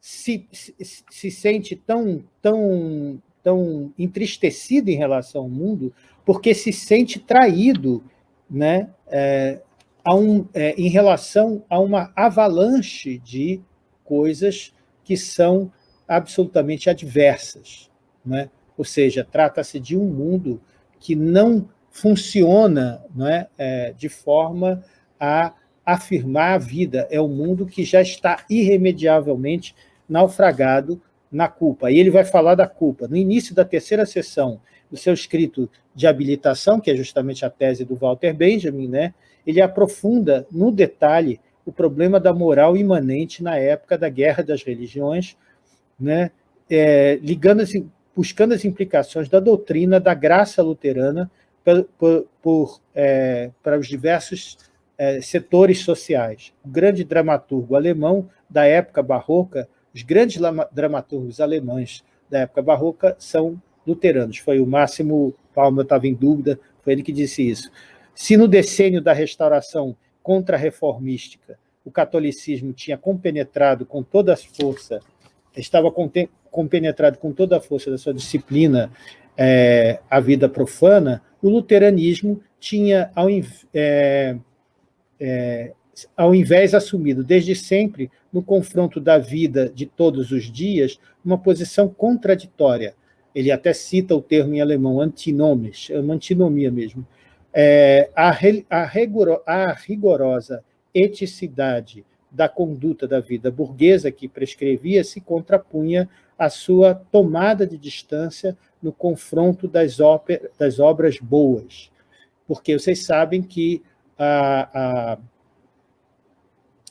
se, se, se, sente tão, tão, tão entristecido em relação ao mundo porque se sente traído né, é, a um, é, em relação a uma avalanche de coisas que são absolutamente adversas. Né? Ou seja, trata-se de um mundo que não funciona não é, é, de forma a afirmar a vida. É um mundo que já está irremediavelmente naufragado na culpa. E ele vai falar da culpa. No início da terceira sessão do seu escrito de habilitação, que é justamente a tese do Walter Benjamin, né, ele aprofunda no detalhe o problema da moral imanente na época da Guerra das Religiões, né, é, ligando -se, buscando as implicações da doutrina da graça luterana por, é, para os diversos é, setores sociais. O grande dramaturgo alemão da época barroca, os grandes dramaturgos alemães da época barroca são luteranos. Foi o Máximo Palma, estava em dúvida, foi ele que disse isso. Se no decênio da restauração contra-reformística o catolicismo tinha compenetrado com toda a força, estava compenetrado com toda a força da sua disciplina é, a vida profana, o luteranismo tinha, ao, é, é, ao invés assumido desde sempre, no confronto da vida de todos os dias, uma posição contraditória. Ele até cita o termo em alemão, antinomes, é uma antinomia mesmo. É, a, a, rigoro, a rigorosa eticidade da conduta da vida burguesa que prescrevia se contrapunha à sua tomada de distância no confronto das, óper, das obras boas. Porque vocês sabem que a, a,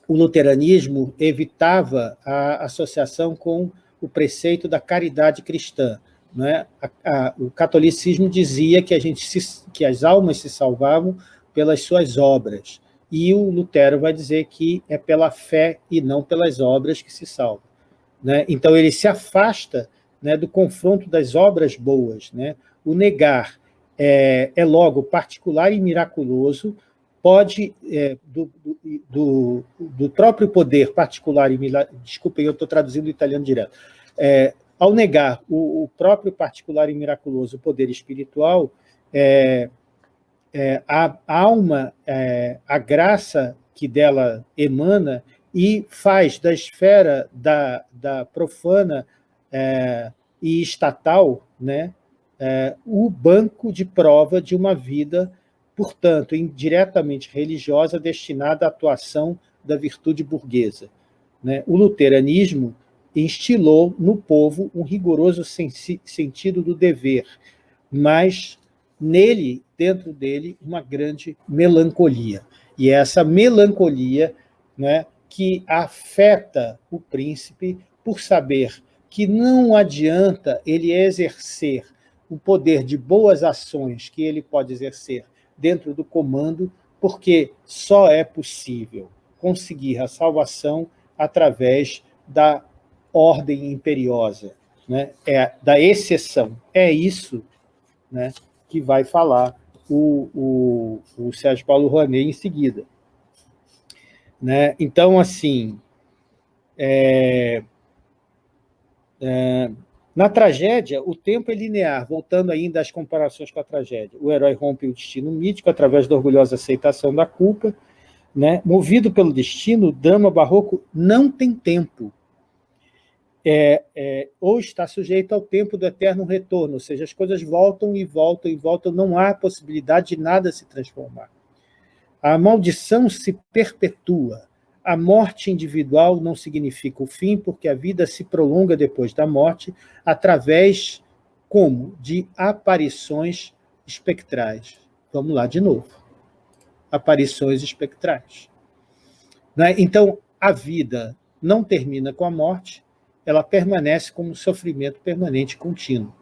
o luteranismo evitava a associação com o preceito da caridade cristã. Né? A, o catolicismo dizia que, a gente se, que as almas se salvavam pelas suas obras. E o Lutero vai dizer que é pela fé e não pelas obras que se salva. Né? Então, ele se afasta né, do confronto das obras boas. Né? O negar é, é logo particular e miraculoso, pode, é, do, do, do, próprio poder particular e desculpem, eu estou traduzindo o italiano direto, é, ao negar o, o, próprio particular e miraculoso poder espiritual, é, é, a alma, é, a graça que dela emana e faz da esfera da, da profana é, e estatal né, é, o banco de prova de uma vida, portanto, indiretamente religiosa, destinada à atuação da virtude burguesa. Né? O luteranismo instilou no povo um rigoroso sentido do dever, mas nele, dentro dele, uma grande melancolia. E é essa melancolia né, que afeta o príncipe por saber que não adianta ele exercer o poder de boas ações que ele pode exercer dentro do comando, porque só é possível conseguir a salvação através da ordem imperiosa, né? é da exceção. É isso né, que vai falar o, o, o Sérgio Paulo Rouanet em seguida. Né? Então, assim, é, é, na tragédia, o tempo é linear, voltando ainda às comparações com a tragédia. O herói rompe o destino mítico através da orgulhosa aceitação da culpa. Né? Movido pelo destino, o drama barroco não tem tempo é, é, ou está sujeito ao tempo do eterno retorno, ou seja, as coisas voltam e voltam e voltam, não há possibilidade de nada se transformar. A maldição se perpetua. A morte individual não significa o fim, porque a vida se prolonga depois da morte, através, como? De aparições espectrais. Vamos lá de novo. Aparições espectrais. Né? Então, a vida não termina com a morte, ela permanece como um sofrimento permanente contínuo.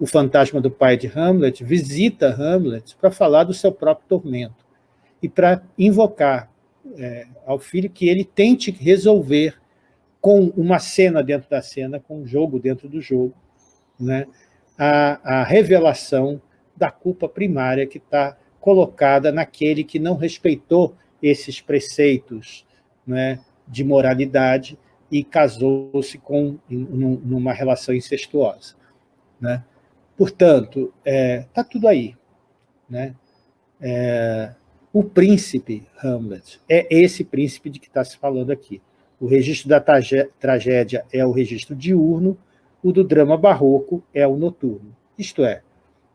O fantasma do pai de Hamlet visita Hamlet para falar do seu próprio tormento e para invocar é, ao filho que ele tente resolver com uma cena dentro da cena, com um jogo dentro do jogo, né, a, a revelação da culpa primária que está colocada naquele que não respeitou esses preceitos né, de moralidade e casou-se com numa relação incestuosa. Né? Portanto, está é, tudo aí. Né? É, o príncipe Hamlet é esse príncipe de que está se falando aqui. O registro da tragédia é o registro diurno, o do drama barroco é o noturno. Isto é,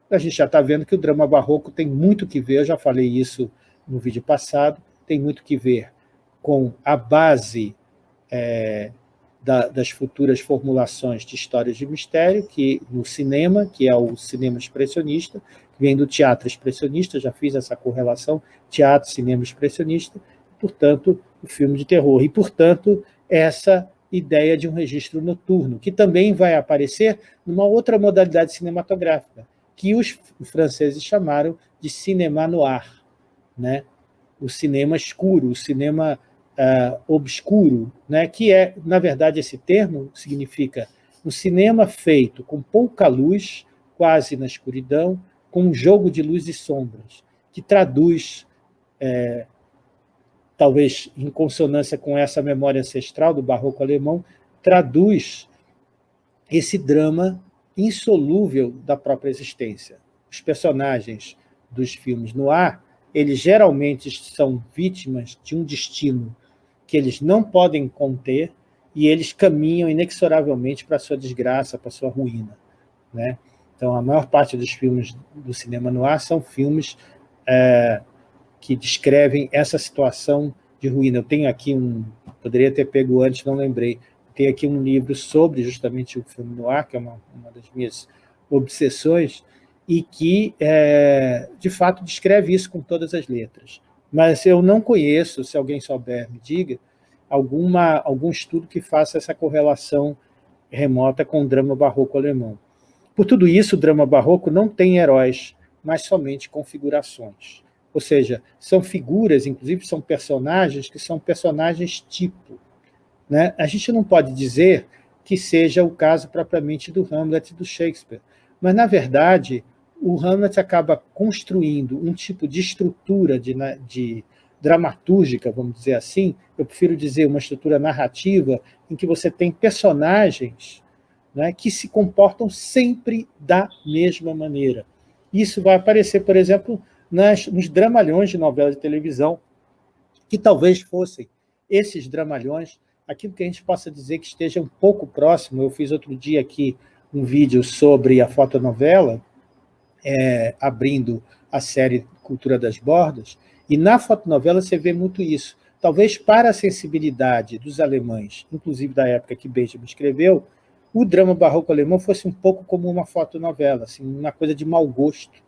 a gente já está vendo que o drama barroco tem muito que ver, eu já falei isso no vídeo passado, tem muito que ver com a base é, da, das futuras formulações de histórias de mistério, que no cinema, que é o cinema expressionista, que vem do teatro expressionista, já fiz essa correlação, teatro, cinema expressionista, portanto, o filme de terror. E, portanto, essa ideia de um registro noturno, que também vai aparecer numa outra modalidade cinematográfica, que os franceses chamaram de cinema noir, né? o cinema escuro, o cinema uh, obscuro, né? que é, na verdade, esse termo significa um cinema feito com pouca luz, quase na escuridão, com um jogo de luz e sombras, que traduz, é, talvez em consonância com essa memória ancestral do barroco alemão, traduz esse drama insolúvel da própria existência. Os personagens dos filmes no ar, eles geralmente são vítimas de um destino que eles não podem conter e eles caminham inexoravelmente para a sua desgraça, para a sua ruína. Né? Então, a maior parte dos filmes do cinema no ar são filmes é, que descrevem essa situação de ruína. Eu tenho aqui um, poderia ter pego antes, não lembrei, tem aqui um livro sobre justamente o filme no ar, que é uma, uma das minhas obsessões, e que, é, de fato, descreve isso com todas as letras. Mas eu não conheço, se alguém souber, me diga, alguma, algum estudo que faça essa correlação remota com o drama barroco alemão. Por tudo isso, o drama barroco não tem heróis, mas somente configurações. Ou seja, são figuras, inclusive são personagens, que são personagens tipo. Né? A gente não pode dizer que seja o caso propriamente do Hamlet e do Shakespeare, mas, na verdade, o Hamlet acaba construindo um tipo de estrutura de, de dramatúrgica, vamos dizer assim, eu prefiro dizer uma estrutura narrativa, em que você tem personagens né, que se comportam sempre da mesma maneira. Isso vai aparecer, por exemplo, nas, nos dramalhões de novela de televisão, que talvez fossem esses dramalhões. Aquilo que a gente possa dizer que esteja um pouco próximo, eu fiz outro dia aqui um vídeo sobre a fotonovela, é, abrindo a série Cultura das Bordas, e na fotonovela você vê muito isso. Talvez para a sensibilidade dos alemães, inclusive da época que Benjamin escreveu, o drama barroco alemão fosse um pouco como uma fotonovela, assim, uma coisa de mau gosto.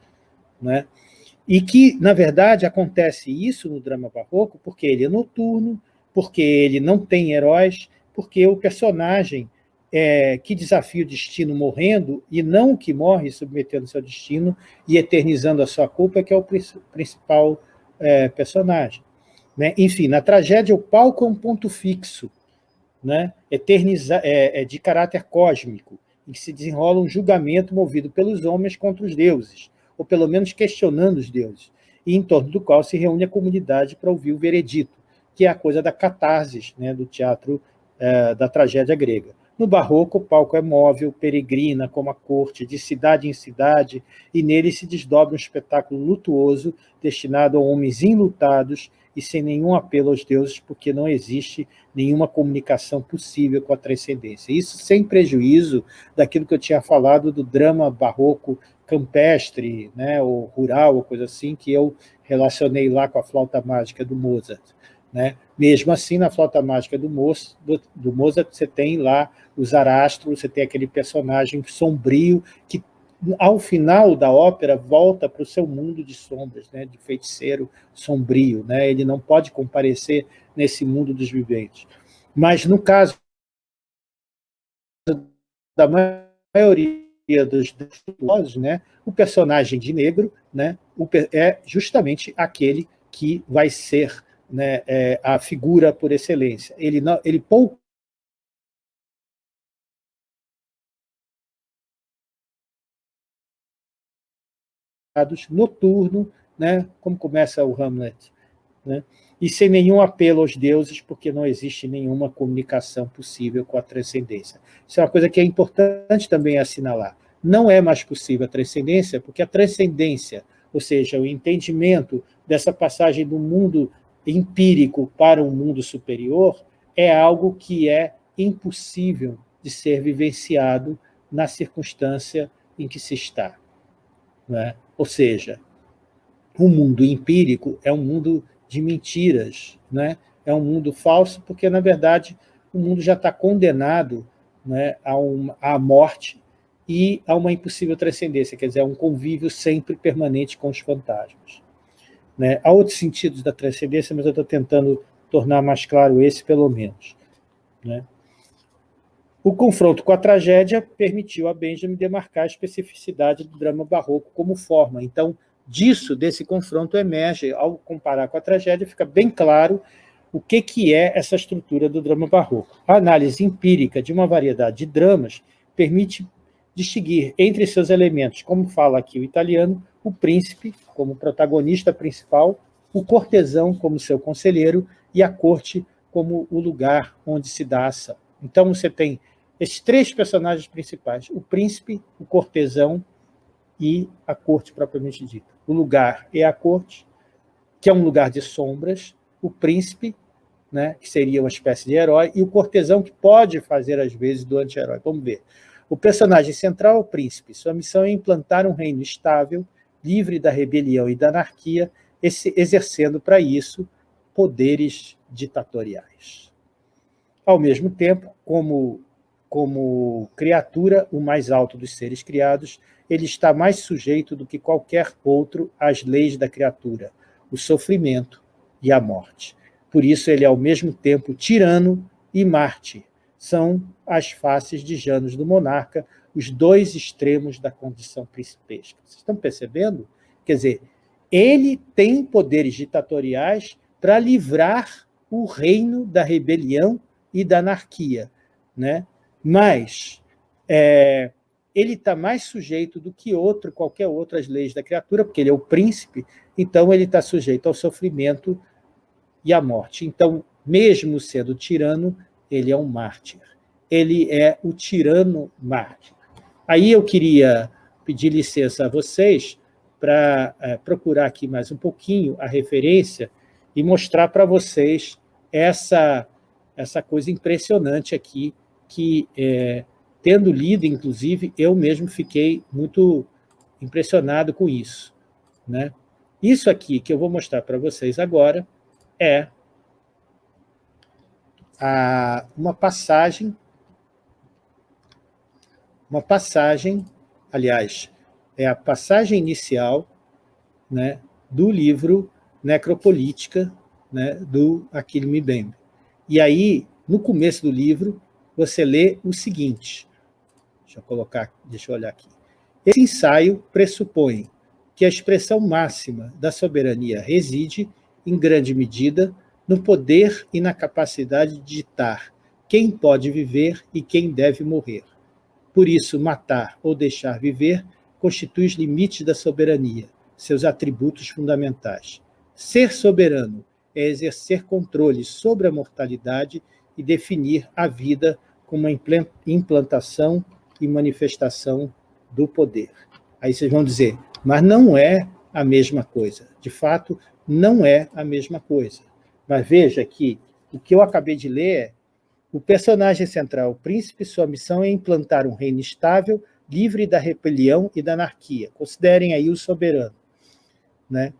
Né? E que, na verdade, acontece isso no drama barroco porque ele é noturno, porque ele não tem heróis, porque o personagem é, que desafia o destino morrendo, e não o que morre submetendo seu destino e eternizando a sua culpa, que é o principal é, personagem. Né? Enfim, na tragédia, o palco é um ponto fixo, né? Eterniza é, é de caráter cósmico, em que se desenrola um julgamento movido pelos homens contra os deuses, ou pelo menos questionando os deuses, e em torno do qual se reúne a comunidade para ouvir o veredito que é a coisa da catarse né, do teatro é, da tragédia grega. No barroco, o palco é móvel, peregrina, como a corte, de cidade em cidade, e nele se desdobra um espetáculo lutuoso, destinado a homens enlutados e sem nenhum apelo aos deuses, porque não existe nenhuma comunicação possível com a transcendência. Isso sem prejuízo daquilo que eu tinha falado do drama barroco campestre, né, ou rural, ou coisa assim, que eu relacionei lá com a flauta mágica do Mozart. Né? Mesmo assim, na flauta mágica do, Moço, do, do Mozart, você tem lá o Zarastro, você tem aquele personagem sombrio que, ao final da ópera, volta para o seu mundo de sombras, né? de feiticeiro sombrio. Né? Ele não pode comparecer nesse mundo dos viventes. Mas, no caso da maioria dos virtuosos, né? o personagem de negro né? é justamente aquele que vai ser né, é, a figura por excelência. Ele, não, ele pouco noturno né? como começa o Hamlet, né? e sem nenhum apelo aos deuses, porque não existe nenhuma comunicação possível com a transcendência. Isso é uma coisa que é importante também assinalar. Não é mais possível a transcendência, porque a transcendência, ou seja, o entendimento dessa passagem do mundo empírico para um mundo superior, é algo que é impossível de ser vivenciado na circunstância em que se está. É? Ou seja, o mundo empírico é um mundo de mentiras, né? é um mundo falso, porque, na verdade, o mundo já está condenado né, a uma, à morte e a uma impossível transcendência, quer dizer, a um convívio sempre permanente com os fantasmas. Né? Há outros sentidos da transcendência, mas eu estou tentando tornar mais claro esse, pelo menos. Né? O confronto com a tragédia permitiu a Benjamin demarcar a especificidade do drama barroco como forma. Então, disso, desse confronto, emerge, ao comparar com a tragédia, fica bem claro o que, que é essa estrutura do drama barroco. A análise empírica de uma variedade de dramas permite distinguir entre seus elementos, como fala aqui o italiano, o príncipe como protagonista principal, o cortesão como seu conselheiro e a corte como o lugar onde se dá ação. Então você tem esses três personagens principais, o príncipe, o cortesão e a corte propriamente dita. O lugar é a corte, que é um lugar de sombras, o príncipe, né, que seria uma espécie de herói, e o cortesão, que pode fazer, às vezes, do anti-herói. Vamos ver. O personagem central é o príncipe. Sua missão é implantar um reino estável, livre da rebelião e da anarquia, exercendo para isso poderes ditatoriais. Ao mesmo tempo, como, como criatura, o mais alto dos seres criados, ele está mais sujeito do que qualquer outro às leis da criatura, o sofrimento e a morte. Por isso ele é ao mesmo tempo tirano e mártir. São as faces de Janos do monarca, os dois extremos da condição principesca. Vocês estão percebendo? Quer dizer, ele tem poderes ditatoriais para livrar o reino da rebelião e da anarquia. Né? Mas é, ele está mais sujeito do que outro, qualquer outro, às leis da criatura, porque ele é o príncipe, então ele está sujeito ao sofrimento e à morte. Então, mesmo sendo tirano, ele é um mártir. Ele é o tirano mártir. Aí eu queria pedir licença a vocês para é, procurar aqui mais um pouquinho a referência e mostrar para vocês essa, essa coisa impressionante aqui que é, Tendo lido, inclusive, eu mesmo fiquei muito impressionado com isso. Né? Isso aqui que eu vou mostrar para vocês agora é a, uma passagem, uma passagem, aliás, é a passagem inicial né, do livro Necropolítica, né, do Achille Mbembe. E aí, no começo do livro, você lê o seguinte, Deixa eu colocar, deixa eu olhar aqui. Esse ensaio pressupõe que a expressão máxima da soberania reside, em grande medida, no poder e na capacidade de ditar quem pode viver e quem deve morrer. Por isso, matar ou deixar viver constitui os limites da soberania, seus atributos fundamentais. Ser soberano é exercer controle sobre a mortalidade e definir a vida como uma implantação e manifestação do poder. Aí vocês vão dizer, mas não é a mesma coisa. De fato, não é a mesma coisa. Mas veja que o que eu acabei de ler é o personagem central, o príncipe, sua missão é implantar um reino estável, livre da rebelião e da anarquia. Considerem aí o soberano. Né?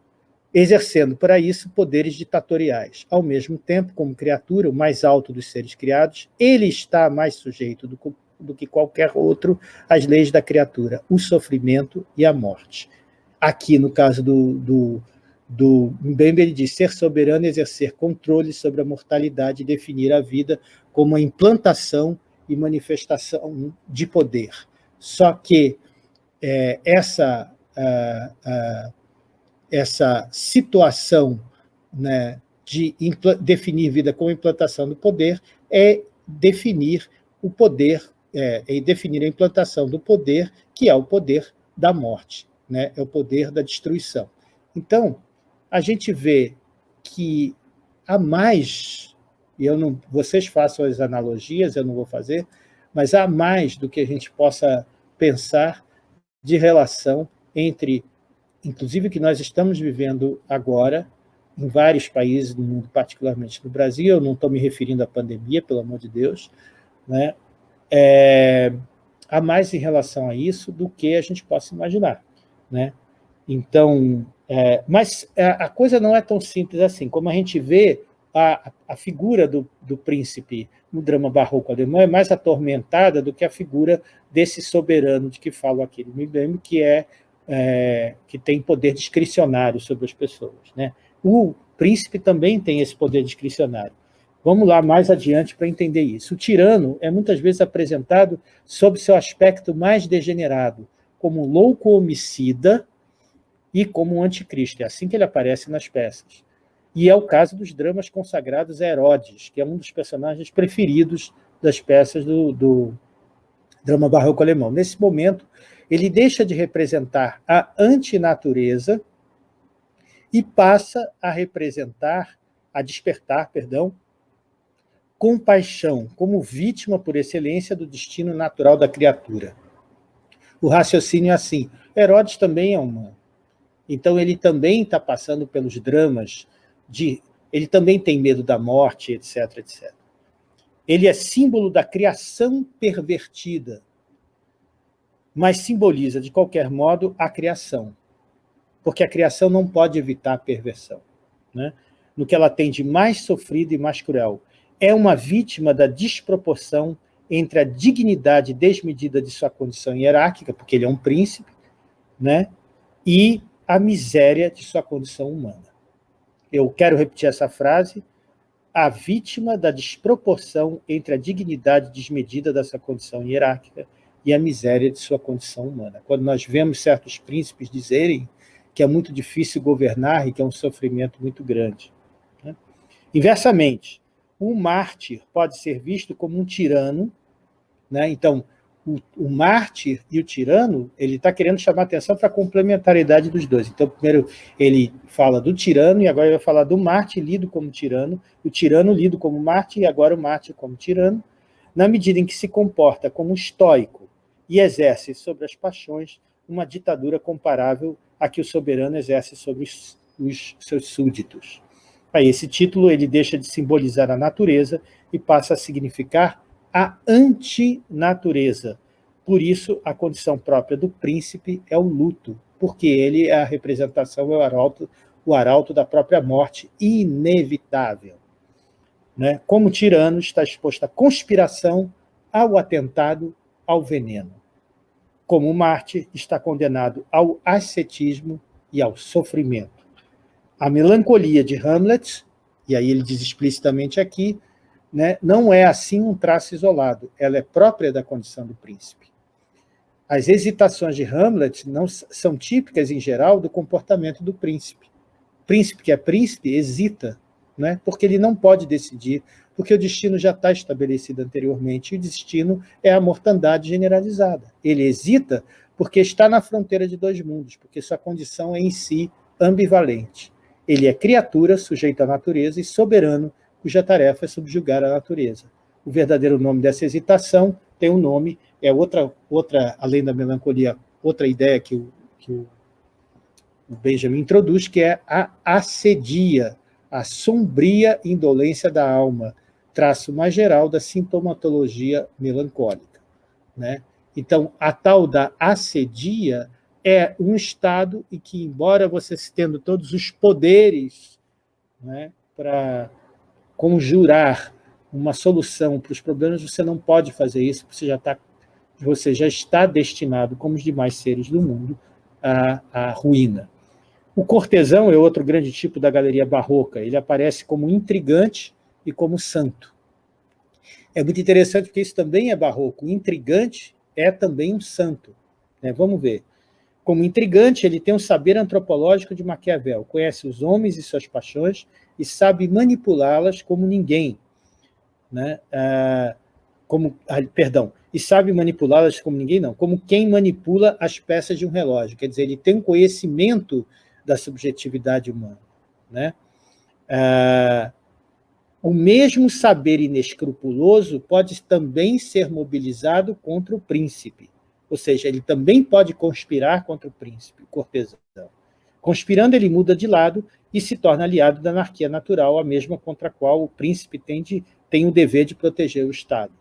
exercendo para isso poderes ditatoriais. Ao mesmo tempo, como criatura, o mais alto dos seres criados, ele está mais sujeito do, do que qualquer outro as leis da criatura, o sofrimento e a morte. Aqui, no caso do, do, do Mbembe, ele diz ser soberano, exercer controle sobre a mortalidade e definir a vida como a implantação e manifestação de poder. Só que é, essa, essa situação né, de definir vida como implantação do poder é definir o poder é, em definir a implantação do poder, que é o poder da morte, né? é o poder da destruição. Então, a gente vê que há mais, e eu não, vocês façam as analogias, eu não vou fazer, mas há mais do que a gente possa pensar de relação entre, inclusive, o que nós estamos vivendo agora, em vários países do mundo, particularmente no Brasil, eu não estou me referindo à pandemia, pelo amor de Deus, né? É, há mais em relação a isso do que a gente possa imaginar. Né? Então, é, mas a, a, coisa não é tão simples assim. Como a gente vê, a, a figura do, do príncipe no drama barroco alemão é mais atormentada do que a figura desse soberano de que falo aqui no Mibem, que, é, é, que tem poder discricionário sobre as pessoas. Né? O príncipe também tem esse poder discricionário. Vamos lá mais adiante para entender isso. O tirano é muitas vezes apresentado sob seu aspecto mais degenerado, como um louco homicida e como um anticristo. É assim que ele aparece nas peças. E é o caso dos dramas consagrados a Herodes, que é um dos personagens preferidos das peças do, do drama barroco alemão. Nesse momento, ele deixa de representar a antinatureza e passa a representar, a despertar, perdão, compaixão como vítima por excelência do destino natural da criatura. O raciocínio é assim, Herodes também é humano. Então ele também está passando pelos dramas, de, ele também tem medo da morte, etc, etc. Ele é símbolo da criação pervertida, mas simboliza, de qualquer modo, a criação. Porque a criação não pode evitar a perversão. Né? No que ela tem de mais sofrido e mais cruel é uma vítima da desproporção entre a dignidade desmedida de sua condição hierárquica, porque ele é um príncipe, né, e a miséria de sua condição humana. Eu quero repetir essa frase, a vítima da desproporção entre a dignidade desmedida da sua condição hierárquica e a miséria de sua condição humana. Quando nós vemos certos príncipes dizerem que é muito difícil governar e que é um sofrimento muito grande. Né? Inversamente, o mártir pode ser visto como um tirano, né? então, o, o mártir e o tirano, ele está querendo chamar atenção para a complementaridade dos dois. Então, primeiro ele fala do tirano, e agora ele vai falar do mártir lido como tirano, o tirano lido como mártir, e agora o mártir como tirano, na medida em que se comporta como estoico e exerce sobre as paixões uma ditadura comparável à que o soberano exerce sobre os, os seus súditos. Aí esse título ele deixa de simbolizar a natureza e passa a significar a antinatureza. Por isso, a condição própria do príncipe é o luto, porque ele é a representação, é o arauto, o arauto da própria morte inevitável. Né? Como tirano, está exposto à conspiração, ao atentado, ao veneno. Como Marte, está condenado ao ascetismo e ao sofrimento. A melancolia de Hamlet, e aí ele diz explicitamente aqui, né, não é assim um traço isolado, ela é própria da condição do príncipe. As hesitações de Hamlet não são típicas, em geral, do comportamento do príncipe. O príncipe que é príncipe hesita, né, porque ele não pode decidir, porque o destino já está estabelecido anteriormente, e o destino é a mortandade generalizada. Ele hesita porque está na fronteira de dois mundos, porque sua condição é em si ambivalente. Ele é criatura sujeita à natureza e soberano, cuja tarefa é subjugar a natureza. O verdadeiro nome dessa hesitação tem um nome, é outra, outra além da melancolia, outra ideia que o, que o, Benjamin introduz, que é a assedia, a sombria indolência da alma, traço mais geral da sintomatologia melancólica. Né? Então, a tal da assedia é um Estado e que, embora você tendo todos os poderes né, para conjurar uma solução para os problemas, você não pode fazer isso, você já, tá, você já está destinado, como os demais seres do mundo, à, à ruína. O cortesão é outro grande tipo da galeria barroca, ele aparece como intrigante e como santo. É muito interessante porque isso também é barroco, o intrigante é também um santo. Né? Vamos ver. Como intrigante, ele tem um saber antropológico de Maquiavel, conhece os homens e suas paixões e sabe manipulá-las como ninguém. Né? Ah, como, ah, perdão, e sabe manipulá-las como ninguém, não, como quem manipula as peças de um relógio. Quer dizer, ele tem um conhecimento da subjetividade humana. Né? Ah, o mesmo saber inescrupuloso pode também ser mobilizado contra o príncipe, ou seja, ele também pode conspirar contra o príncipe, o cortesão. Conspirando, ele muda de lado e se torna aliado da anarquia natural, a mesma contra a qual o príncipe tem, de, tem o dever de proteger o Estado.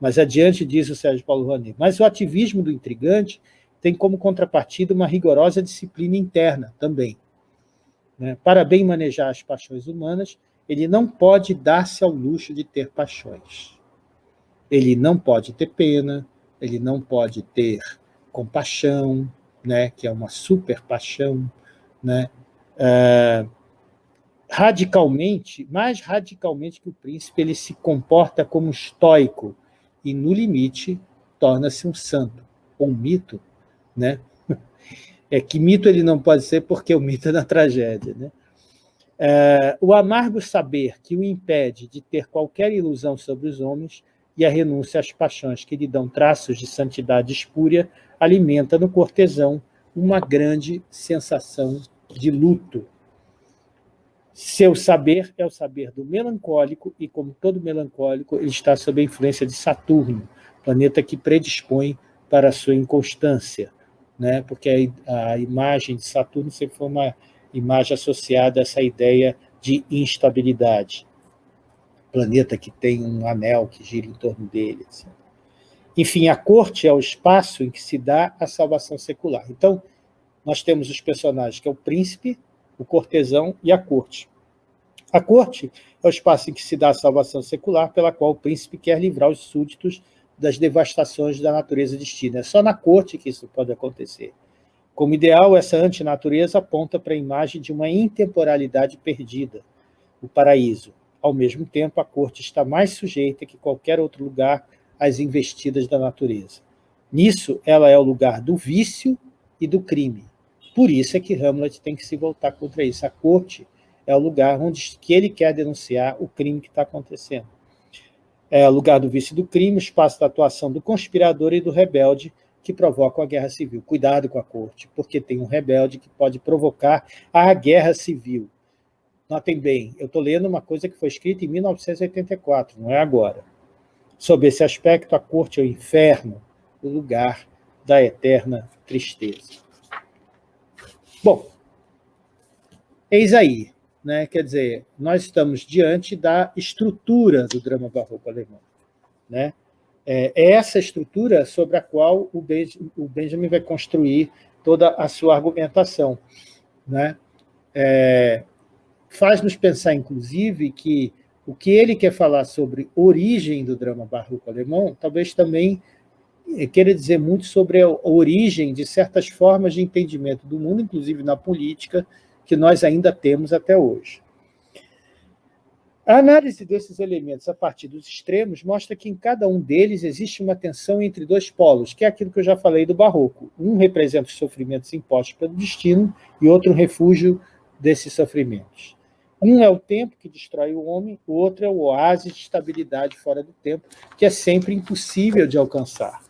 Mas adiante diz o Sérgio Paulo Rouanet, mas o ativismo do intrigante tem como contrapartida uma rigorosa disciplina interna também. Né? Para bem manejar as paixões humanas, ele não pode dar-se ao luxo de ter paixões. Ele não pode ter pena, ele não pode ter compaixão, né, que é uma super paixão, né, é, radicalmente, mais radicalmente que o príncipe, ele se comporta como estoico e, no limite, torna-se um santo, ou um mito, né? [LAUGHS] É que mito ele não pode ser porque o mito é da tragédia, né? É, o amargo saber que o impede de ter qualquer ilusão sobre os homens e a renúncia às paixões que lhe dão traços de santidade espúria alimenta no cortesão uma grande sensação de luto. Seu saber é o saber do melancólico e, como todo melancólico, ele está sob a influência de Saturno, planeta que predispõe para a sua inconstância, né? porque a, a imagem de Saturno sempre foi uma imagem associada a essa ideia de instabilidade. Planeta que tem um anel que gira em torno dele. Assim. Enfim, a corte é o espaço em que se dá a salvação secular. Então, nós temos os personagens, que é o príncipe, o cortesão e a corte. A corte é o espaço em que se dá a salvação secular, pela qual o príncipe quer livrar os súditos das devastações da natureza destina. É só na corte que isso pode acontecer. Como ideal, essa antinatureza aponta para a imagem de uma intemporalidade perdida, o paraíso. Ao mesmo tempo, a corte está mais sujeita que qualquer outro lugar às investidas da natureza. Nisso, ela é o lugar do vício e do crime. Por isso é que Hamlet tem que se voltar contra isso. A corte é o lugar onde que ele quer denunciar o crime que está acontecendo. É o lugar do vício do crime, o espaço da atuação do conspirador e do rebelde, que provocam a guerra civil. Cuidado com a corte, porque tem um rebelde que pode provocar a guerra civil. Notem bem, eu estou lendo uma coisa que foi escrita em 1984, não é agora. Sob esse aspecto, a corte é o inferno, o lugar da eterna tristeza. Bom, eis aí, né? quer dizer, nós estamos diante da estrutura do drama barroco alemão. Né? É, é essa estrutura sobre a qual o Benjamin vai construir toda a sua argumentação. Né? É, Faz-nos pensar, inclusive, que o que ele quer falar sobre origem do drama barroco alemão, talvez também é, queira dizer muito sobre a origem de certas formas de entendimento do mundo, inclusive na política, que nós ainda temos até hoje. A análise desses elementos a partir dos extremos mostra que em cada um deles existe uma tensão entre dois polos, que é aquilo que eu já falei do barroco. Um representa os sofrimentos impostos pelo destino e outro um refúgio desses sofrimentos. Um é o tempo que destrói o homem, o outro é o oásis de estabilidade fora do tempo, que é sempre impossível de alcançar.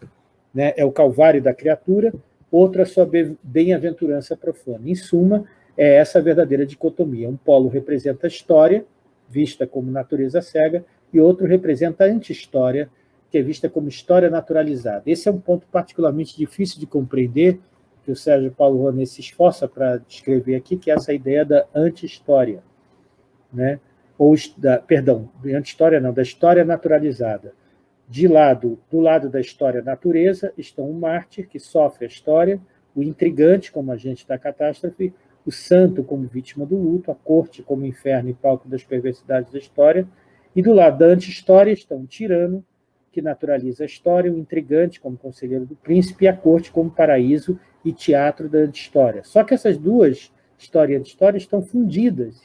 Né? É o calvário da criatura, outro a sua bem-aventurança profana. Em suma, é essa a verdadeira dicotomia. Um polo representa a história, vista como natureza cega, e outro representa a anti-história, que é vista como história naturalizada. Esse é um ponto particularmente difícil de compreender, que o Sérgio Paulo Rouanet se esforça para descrever aqui, que é essa ideia da anti-história. Né? Ou, da, perdão, anti-história não, da história naturalizada. De lado, do lado da história natureza estão o mártir, que sofre a história, o intrigante, como agente da catástrofe, o santo como vítima do luto, a corte como inferno e palco das perversidades da história, e do lado da anti-história estão o tirano, que naturaliza a história, o intrigante como conselheiro do príncipe, e a corte como paraíso e teatro da anti-história. Só que essas duas, história e anti-história, estão fundidas.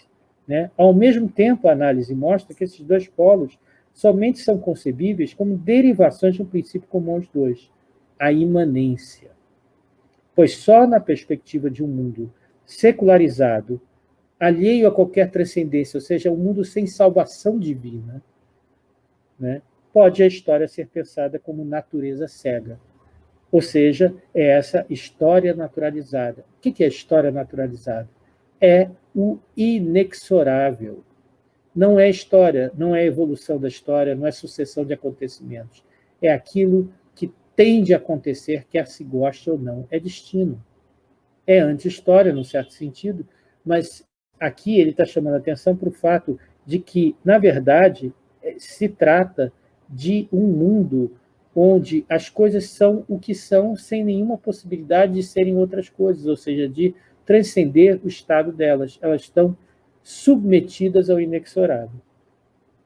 Né? Ao mesmo tempo, a análise mostra que esses dois polos somente são concebíveis como derivações de um princípio comum aos dois, a imanência. Pois só na perspectiva de um mundo secularizado, alheio a qualquer transcendência, ou seja, um mundo sem salvação divina, né, pode a história ser pensada como natureza cega. Ou seja, é essa história naturalizada. O que é história naturalizada? É o inexorável. Não é história, não é evolução da história, não é sucessão de acontecimentos. É aquilo que tem de acontecer, quer se goste ou não. É destino. É anti-história, num certo sentido, mas aqui ele está chamando a atenção para o fato de que, na verdade, é, se trata de um mundo onde as coisas são o que são sem nenhuma possibilidade de serem outras coisas, ou seja, de transcender o estado delas. Elas estão submetidas ao inexorável.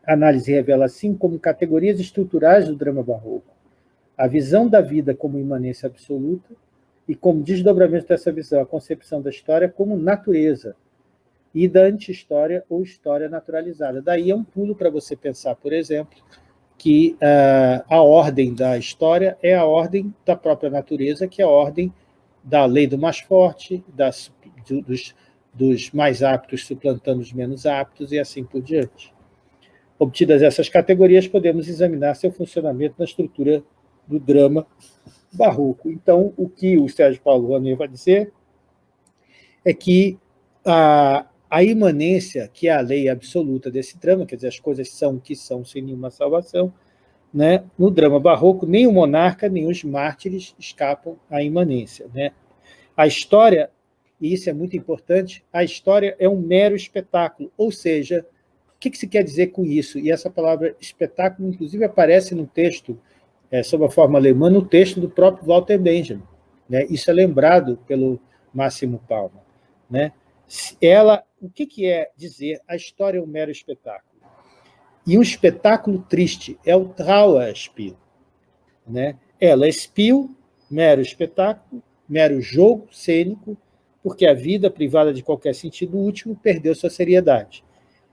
A análise revela, assim, como categorias estruturais do drama barroco, a visão da vida como imanência absoluta e como desdobramento dessa visão, a concepção da história como natureza e da anti-história ou história naturalizada. Daí é um pulo para você pensar, por exemplo, que uh, a ordem da história é a ordem da própria natureza, que é a ordem da lei do mais forte, das, dos, dos mais aptos suplantando os menos aptos e assim por diante. Obtidas essas categorias, podemos examinar seu funcionamento na estrutura do drama barroco. Então, o que o Sérgio Paulo Rouanet vai dizer é que a, a imanência, que é a lei absoluta desse drama, quer dizer, as coisas são o que são sem nenhuma salvação, né? no drama barroco, nem o monarca, nem os mártires escapam à imanência. Né? A história e isso é muito importante, a história é um mero espetáculo, ou seja, o que, que se quer dizer com isso? E essa palavra espetáculo, inclusive, aparece no texto, é, sob a forma alemã, no texto do próprio Walter Benjamin. Né? Isso é lembrado pelo Máximo Palma. Né? Ela, o que, que é dizer a história é um mero espetáculo? E um espetáculo triste é o Trauerspiel. Né? Ela é Spiel, mero espetáculo, mero jogo cênico, porque a vida, privada de qualquer sentido útil, perdeu sua seriedade.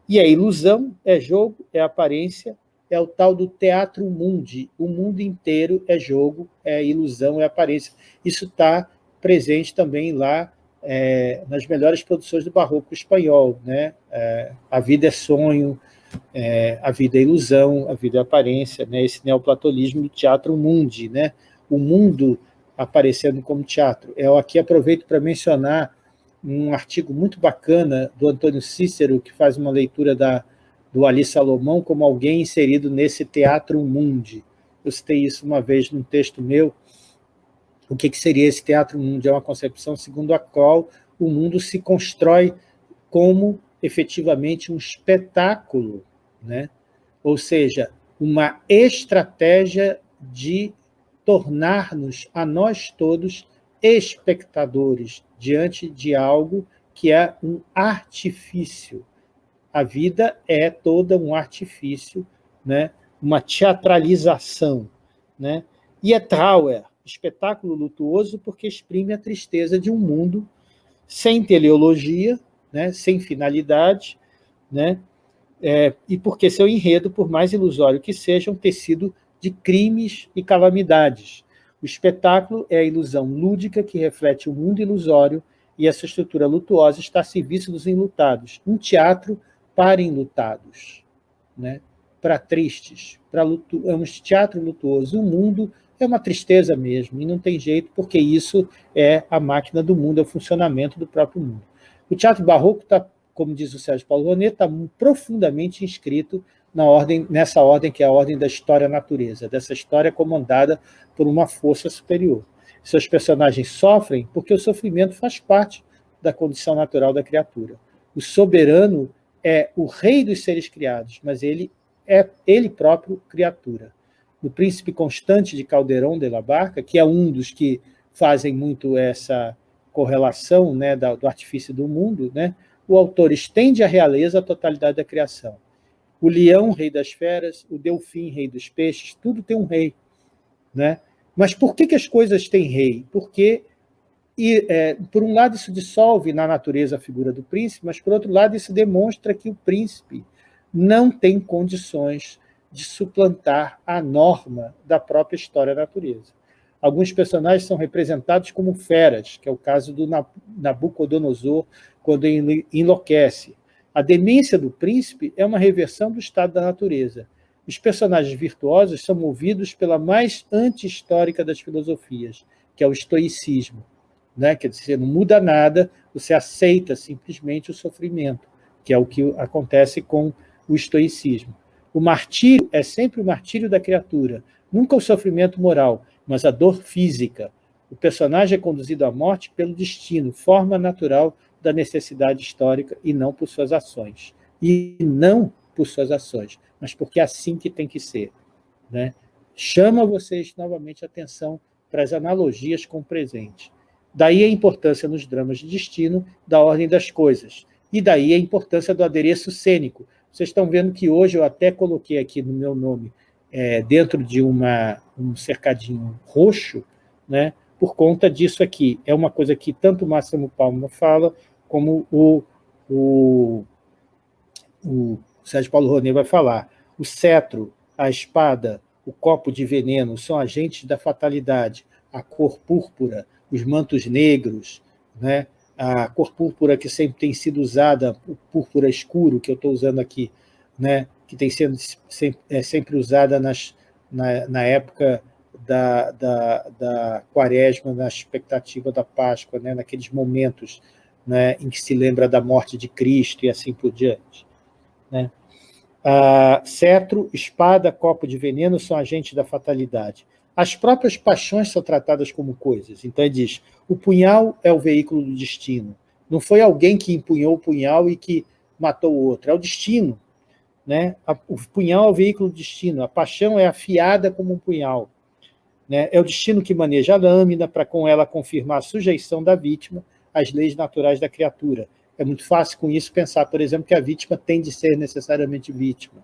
E a ilusão é jogo, é aparência, é o tal do teatro mundi. O mundo inteiro é jogo, é ilusão, é aparência. Isso está presente também lá é, nas melhores produções do barroco espanhol. Né? É, a vida é sonho, é, a vida é ilusão, a vida é aparência, né? esse neoplatonismo do teatro mundi. Né? O mundo aparecendo como teatro. Eu aqui aproveito para mencionar um artigo muito bacana do Antônio Cícero, que faz uma leitura da, do Ali Salomão como alguém inserido nesse teatro mundi. Eu citei isso uma vez num texto meu. O que, que seria esse teatro mundi? É uma concepção segundo a qual o mundo se constrói como efetivamente um espetáculo, né? ou seja, uma estratégia de tornar-nos a nós todos espectadores diante de algo que é um artifício. A vida é toda um artifício, né? uma teatralização. Né? E é Trauer, espetáculo lutuoso, porque exprime a tristeza de um mundo sem teleologia, né? sem finalidade, né? É, e porque seu enredo, por mais ilusório que seja, um tecido de crimes e calamidades. O espetáculo é a ilusão lúdica que reflete o mundo ilusório e essa estrutura lutuosa está a serviço dos enlutados. Um teatro para enlutados, né? para tristes, para luto... é um teatro lutuoso. O mundo é uma tristeza mesmo, e não tem jeito, porque isso é a máquina do mundo, é o funcionamento do próprio mundo. O teatro barroco está, como diz o Sérgio Paulo Ronet, está profundamente inscrito na ordem, nessa ordem que é a ordem da história-natureza, dessa história comandada por uma força superior. Seus personagens sofrem porque o sofrimento faz parte da condição natural da criatura. O soberano é o rei dos seres criados, mas ele é ele próprio criatura. No Príncipe Constante de Caldeirão de la Barca, que é um dos que fazem muito essa correlação né, do artifício do mundo, né, o autor estende a realeza à totalidade da criação o leão, rei das feras, o delfim, rei dos peixes, tudo tem um rei. Né? Mas por que, que as coisas têm rei? Porque, e, é, por um lado, isso dissolve na natureza a figura do príncipe, mas, por outro lado, isso demonstra que o príncipe não tem condições de suplantar a norma da própria história da natureza. Alguns personagens são representados como feras, que é o caso do Nabucodonosor, quando enlouquece. A demência do príncipe é uma reversão do estado da natureza. Os personagens virtuosos são movidos pela mais anti-histórica das filosofias, que é o estoicismo. Né? Quer dizer, não muda nada, você aceita simplesmente o sofrimento, que é o que acontece com o estoicismo. O martírio é sempre o martírio da criatura, nunca o sofrimento moral, mas a dor física. O personagem é conduzido à morte pelo destino, forma natural da necessidade histórica e não por suas ações. E não por suas ações, mas porque é assim que tem que ser. Né? Chama vocês novamente a atenção para as analogias com o presente. Daí a importância nos dramas de destino da ordem das coisas. E daí a importância do adereço cênico. Vocês estão vendo que hoje eu até coloquei aqui no meu nome, é, dentro de uma, um cercadinho roxo, né, por conta disso aqui. É uma coisa que tanto o Máximo Palma fala, como o, o, o Sérgio Paulo Ronê vai falar. O cetro, a espada, o copo de veneno são agentes da fatalidade. A cor púrpura, os mantos negros, né? a cor púrpura que sempre tem sido usada, o púrpura escuro que eu estou usando aqui, né? que tem sido sempre, é, sempre usada nas, na, na época da, da, da quaresma, na expectativa da Páscoa, né? naqueles momentos né? em que se lembra da morte de Cristo e assim por diante. Né? Ah, cetro, espada, copo de veneno são agentes da fatalidade. As próprias paixões são tratadas como coisas. Então ele diz, o punhal é o veículo do destino. Não foi alguém que empunhou o punhal e que matou o outro, é o destino. Né? O punhal é o veículo do destino, a paixão é afiada como um punhal. Né? É o destino que maneja a lâmina para com ela confirmar a sujeição da vítima às leis naturais da criatura. É muito fácil com isso pensar, por exemplo, que a vítima tem de ser necessariamente vítima.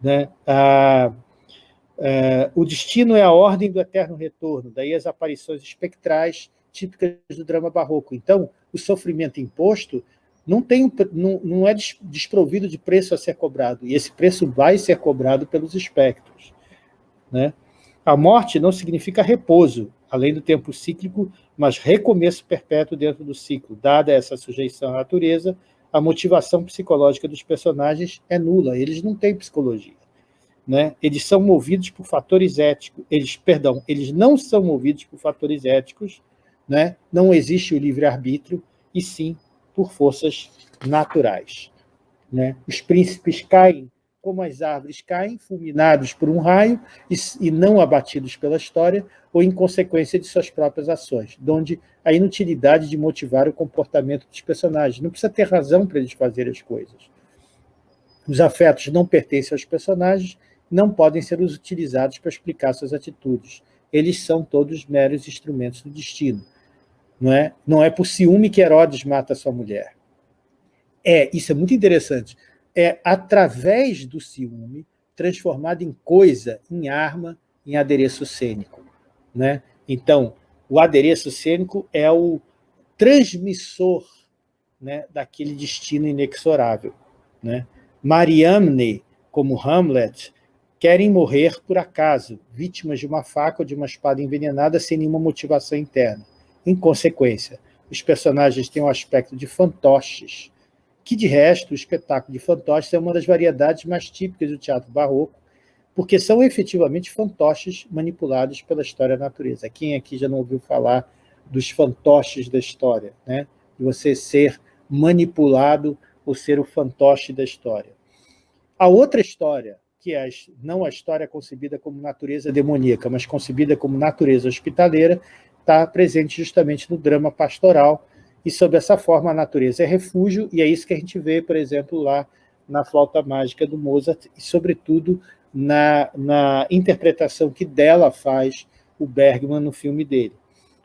Né? Ah, ah, o destino é a ordem do eterno retorno, daí as aparições espectrais típicas do drama barroco. Então, o sofrimento imposto não, tem, não, não é desprovido de preço a ser cobrado, e esse preço vai ser cobrado pelos espectros. Né? A morte não significa repouso, além do tempo cíclico, mas recomeço perpétuo dentro do ciclo. Dada essa sujeição à natureza, a motivação psicológica dos personagens é nula, eles não têm psicologia. Né? Eles são movidos por fatores éticos, eles, perdão, eles não são movidos por fatores éticos, né? não existe o livre-arbítrio, e sim por forças naturais. Né? Os príncipes caem como as árvores caem, fulminados por um raio e, e, não abatidos pela história, ou em consequência de suas próprias ações, donde a inutilidade de motivar o comportamento dos personagens. Não precisa ter razão para eles fazerem as coisas. Os afetos não pertencem aos personagens, não podem ser utilizados para explicar suas atitudes. Eles são todos meros instrumentos do destino. Não é, não é por ciúme que Herodes mata sua mulher. É, isso é muito interessante é, através do ciúme, transformado em coisa, em arma, em adereço cênico. Né? Então, o adereço cênico é o transmissor né, daquele destino inexorável. Né? Mariamne, como Hamlet, querem morrer por acaso, vítimas de uma faca ou de uma espada envenenada sem nenhuma motivação interna. Em consequência, os personagens têm um aspecto de fantoches, que, de resto, o espetáculo de fantoches é uma das variedades mais típicas do teatro barroco, porque são efetivamente fantoches manipulados pela história da natureza. Quem aqui já não ouviu falar dos fantoches da história, né? de você ser manipulado ou ser o fantoche da história. A outra história, que é não a história concebida como natureza demoníaca, mas concebida como natureza hospitaleira, está presente justamente no drama pastoral, e sob essa forma a natureza é refúgio, e é isso que a gente vê, por exemplo, lá na flauta mágica do Mozart, e sobretudo na, na interpretação que dela faz o Bergman no filme dele.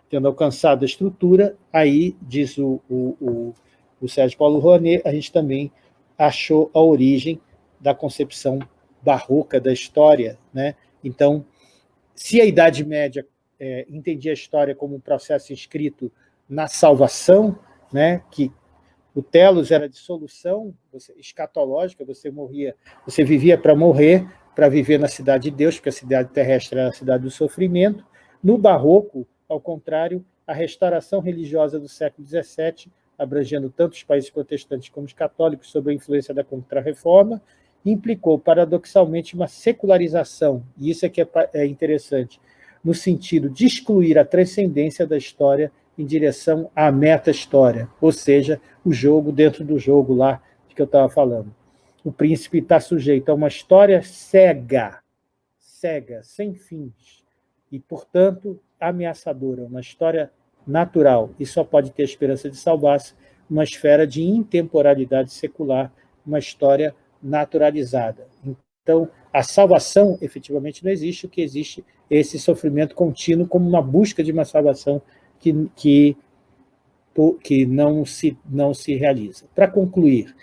Tendo alcançado a estrutura, aí, diz o, o, o, o Sérgio Paulo Rouanet, a gente também achou a origem da concepção barroca da história. Né? Então, se a Idade Média é, entendia a história como um processo escrito na salvação, né, que o telos era de solução você, escatológica, você morria, você vivia para morrer, para viver na cidade de Deus, porque a cidade terrestre era a cidade do sofrimento. No barroco, ao contrário, a restauração religiosa do século XVII, abrangendo tanto os países protestantes como os católicos, sob a influência da Contra-Reforma, implicou, paradoxalmente, uma secularização, e isso é que é, é interessante, no sentido de excluir a transcendência da história em direção à meta-história, ou seja, o jogo dentro do jogo lá de que eu estava falando. O príncipe está sujeito a uma história cega, cega, sem fins, e, portanto, ameaçadora, uma história natural, e só pode ter a esperança de salvar-se uma esfera de intemporalidade secular, uma história naturalizada. Então, a salvação efetivamente não existe, o que existe é esse sofrimento contínuo como uma busca de uma salvação que, que, que não, se, não se realiza. Para concluir,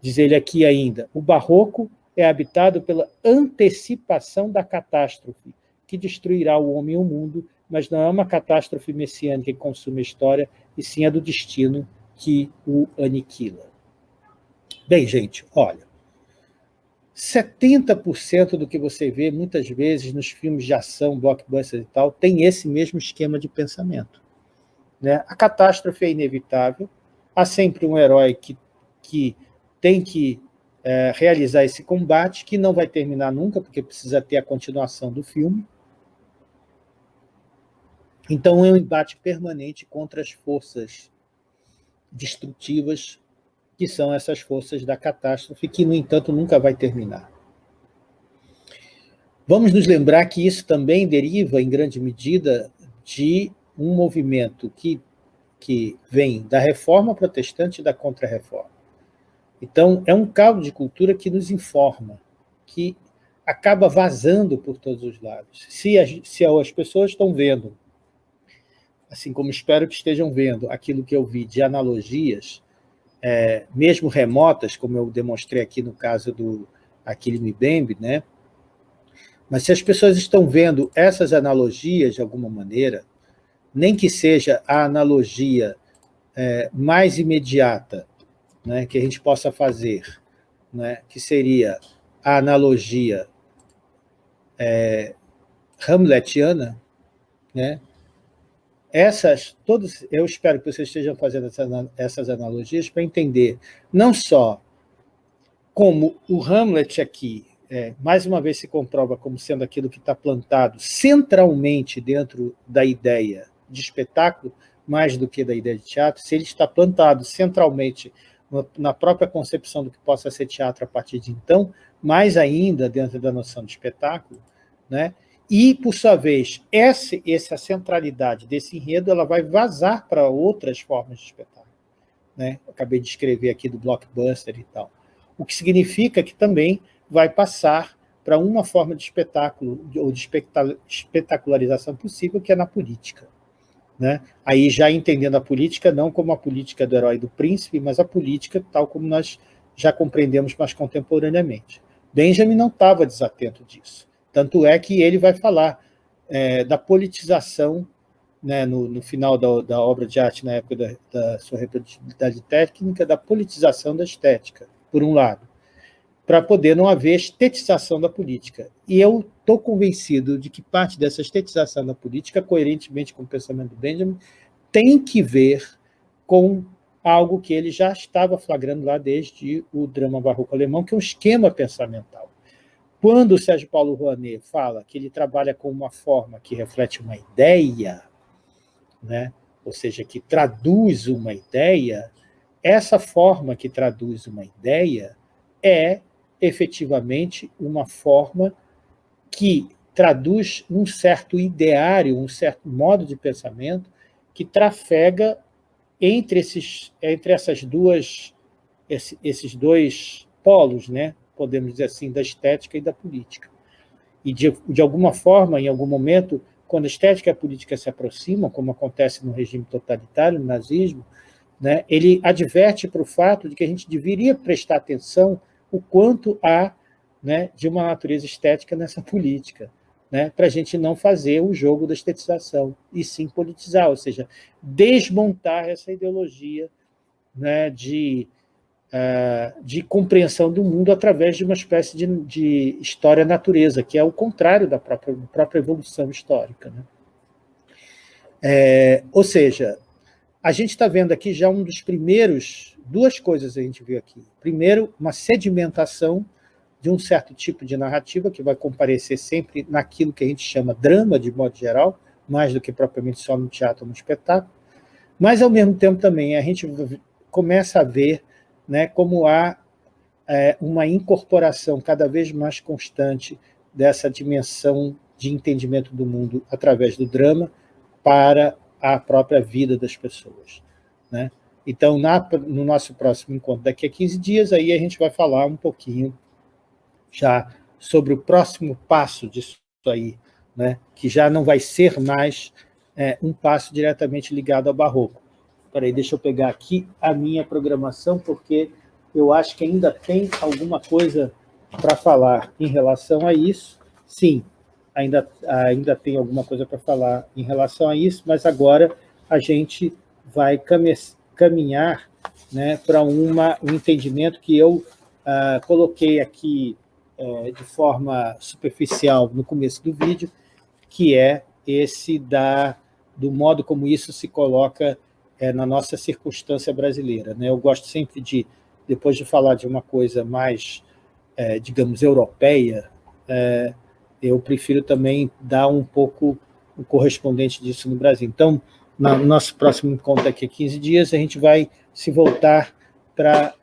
diz ele aqui ainda, o barroco é habitado pela antecipação da catástrofe, que destruirá o homem e o mundo, mas não é uma catástrofe messiânica que consome a história, e sim a do destino que o aniquila. Bem, gente, olha, 70% do que você vê, muitas vezes, nos filmes de ação, blockbusters e tal, tem esse mesmo esquema de pensamento. Né? A catástrofe é inevitável, há sempre um herói que, que tem que é, realizar esse combate, que não vai terminar nunca, porque precisa ter a continuação do filme. Então, é um embate permanente contra as forças destrutivas que são essas forças da catástrofe, que, no entanto, nunca vai terminar. Vamos nos lembrar que isso também deriva, em grande medida, de um movimento que, que vem da reforma protestante e da contra-reforma. Então, é um caldo de cultura que nos informa, que acaba vazando por todos os lados. Se as, se as pessoas estão vendo, assim como espero que estejam vendo, aquilo que eu vi de analogias, é, mesmo remotas, como eu demonstrei aqui no caso do Aquile Mbembe, né? mas se as pessoas estão vendo essas analogias de alguma maneira, nem que seja a analogia é, mais imediata né, que a gente possa fazer, né, que seria a analogia é, hamletiana, né, essas, todos, eu espero que vocês estejam fazendo essas, analogias para entender não só como o Hamlet aqui, é, mais uma vez se comprova como sendo aquilo que está plantado centralmente dentro da ideia de espetáculo, mais do que da ideia de teatro, se ele está plantado centralmente na própria concepção do que possa ser teatro a partir de então, mais ainda dentro da noção de espetáculo, né? E, por sua vez, essa, centralidade desse enredo ela vai vazar para outras formas de espetáculo. Né? acabei de escrever aqui do blockbuster e tal. O que significa que também vai passar para uma forma de espetáculo ou de espetacularização possível, que é na política. Né? Aí já entendendo a política não como a política do herói do príncipe, mas a política tal como nós já compreendemos mais contemporaneamente. Benjamin não estava desatento disso. Tanto é que ele vai falar é, da politização, né, no, no, final da, da, obra de arte, na época da, da sua reprodutibilidade técnica, da politização da estética, por um lado, para poder não haver estetização da política. E eu estou convencido de que parte dessa estetização da política, coerentemente com o pensamento do Benjamin, tem que ver com algo que ele já estava flagrando lá desde o drama barroco alemão, que é um esquema pensamental. Quando o Sérgio Paulo Rouanet fala que ele trabalha com uma forma que reflete uma ideia, né? ou seja, que traduz uma ideia, essa forma que traduz uma ideia é efetivamente uma forma que traduz um certo ideário, um certo modo de pensamento que trafega entre, esses, entre essas duas, esses dois polos, né? Podemos dizer assim, da estética e da política. E, de, de alguma forma, em algum momento, quando a estética e a política se aproximam, como acontece no regime totalitário, no nazismo, né, ele adverte para o fato de que a gente deveria prestar atenção o quanto há né, de uma natureza estética nessa política, né, para a gente não fazer o jogo da estetização, e sim politizar, ou seja, desmontar essa ideologia né, de de compreensão do mundo através de uma espécie de, de história-natureza, que é o contrário da própria, própria evolução histórica. Né? É, ou seja, a gente está vendo aqui já um dos primeiros, duas coisas a gente viu aqui. Primeiro, uma sedimentação de um certo tipo de narrativa que vai comparecer sempre naquilo que a gente chama drama, de modo geral, mais do que propriamente só no teatro ou no espetáculo. Mas, ao mesmo tempo, também, a gente começa a ver né, como há é, uma incorporação cada vez mais constante dessa dimensão de entendimento do mundo através do drama para a própria vida das pessoas. Né? Então, na, no nosso próximo encontro, daqui a 15 dias, aí a gente vai falar um pouquinho já sobre o próximo passo disso aí, né? que já não vai ser mais é, um passo diretamente ligado ao barroco. Peraí, deixa eu pegar aqui a minha programação, porque eu acho que ainda tem alguma coisa para falar em relação a isso. Sim, ainda, ainda tem alguma coisa para falar em relação a isso, mas agora a gente vai caminhar né, para um entendimento que eu uh, coloquei aqui uh, de forma superficial no começo do vídeo, que é esse da, do modo como isso se coloca uh, na nossa circunstância brasileira. Né? Eu gosto sempre de, depois de falar de uma coisa mais, eh, digamos, europeia, eh, eu prefiro também dar um pouco o correspondente disso no Brasil. Então, no nosso próximo encontro daqui a 15 dias, a gente vai se voltar para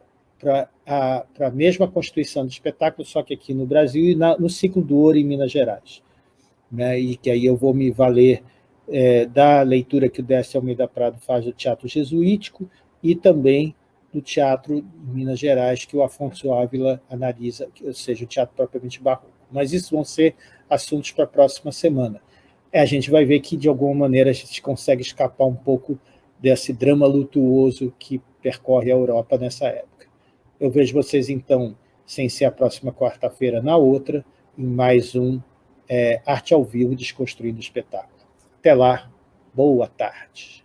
a, a mesma constituição do espetáculo, só que aqui no Brasil e na, no ciclo do ouro em Minas Gerais. Né? E que aí eu vou me valer é, da leitura que o Décio Almeida Prado faz do teatro jesuítico e também do teatro em Minas Gerais, que o Afonso Ávila analisa, ou seja, o teatro propriamente barroco mas isso vão ser assuntos para a próxima semana. É, a gente vai ver que, de alguma maneira, a gente consegue escapar um pouco desse drama lutuoso que percorre a Europa nessa época. Eu vejo vocês, então, sem ser a próxima quarta-feira, na outra, em mais um é, Arte ao Vivo Desconstruindo o Espetáculo. Até lá, boa tarde.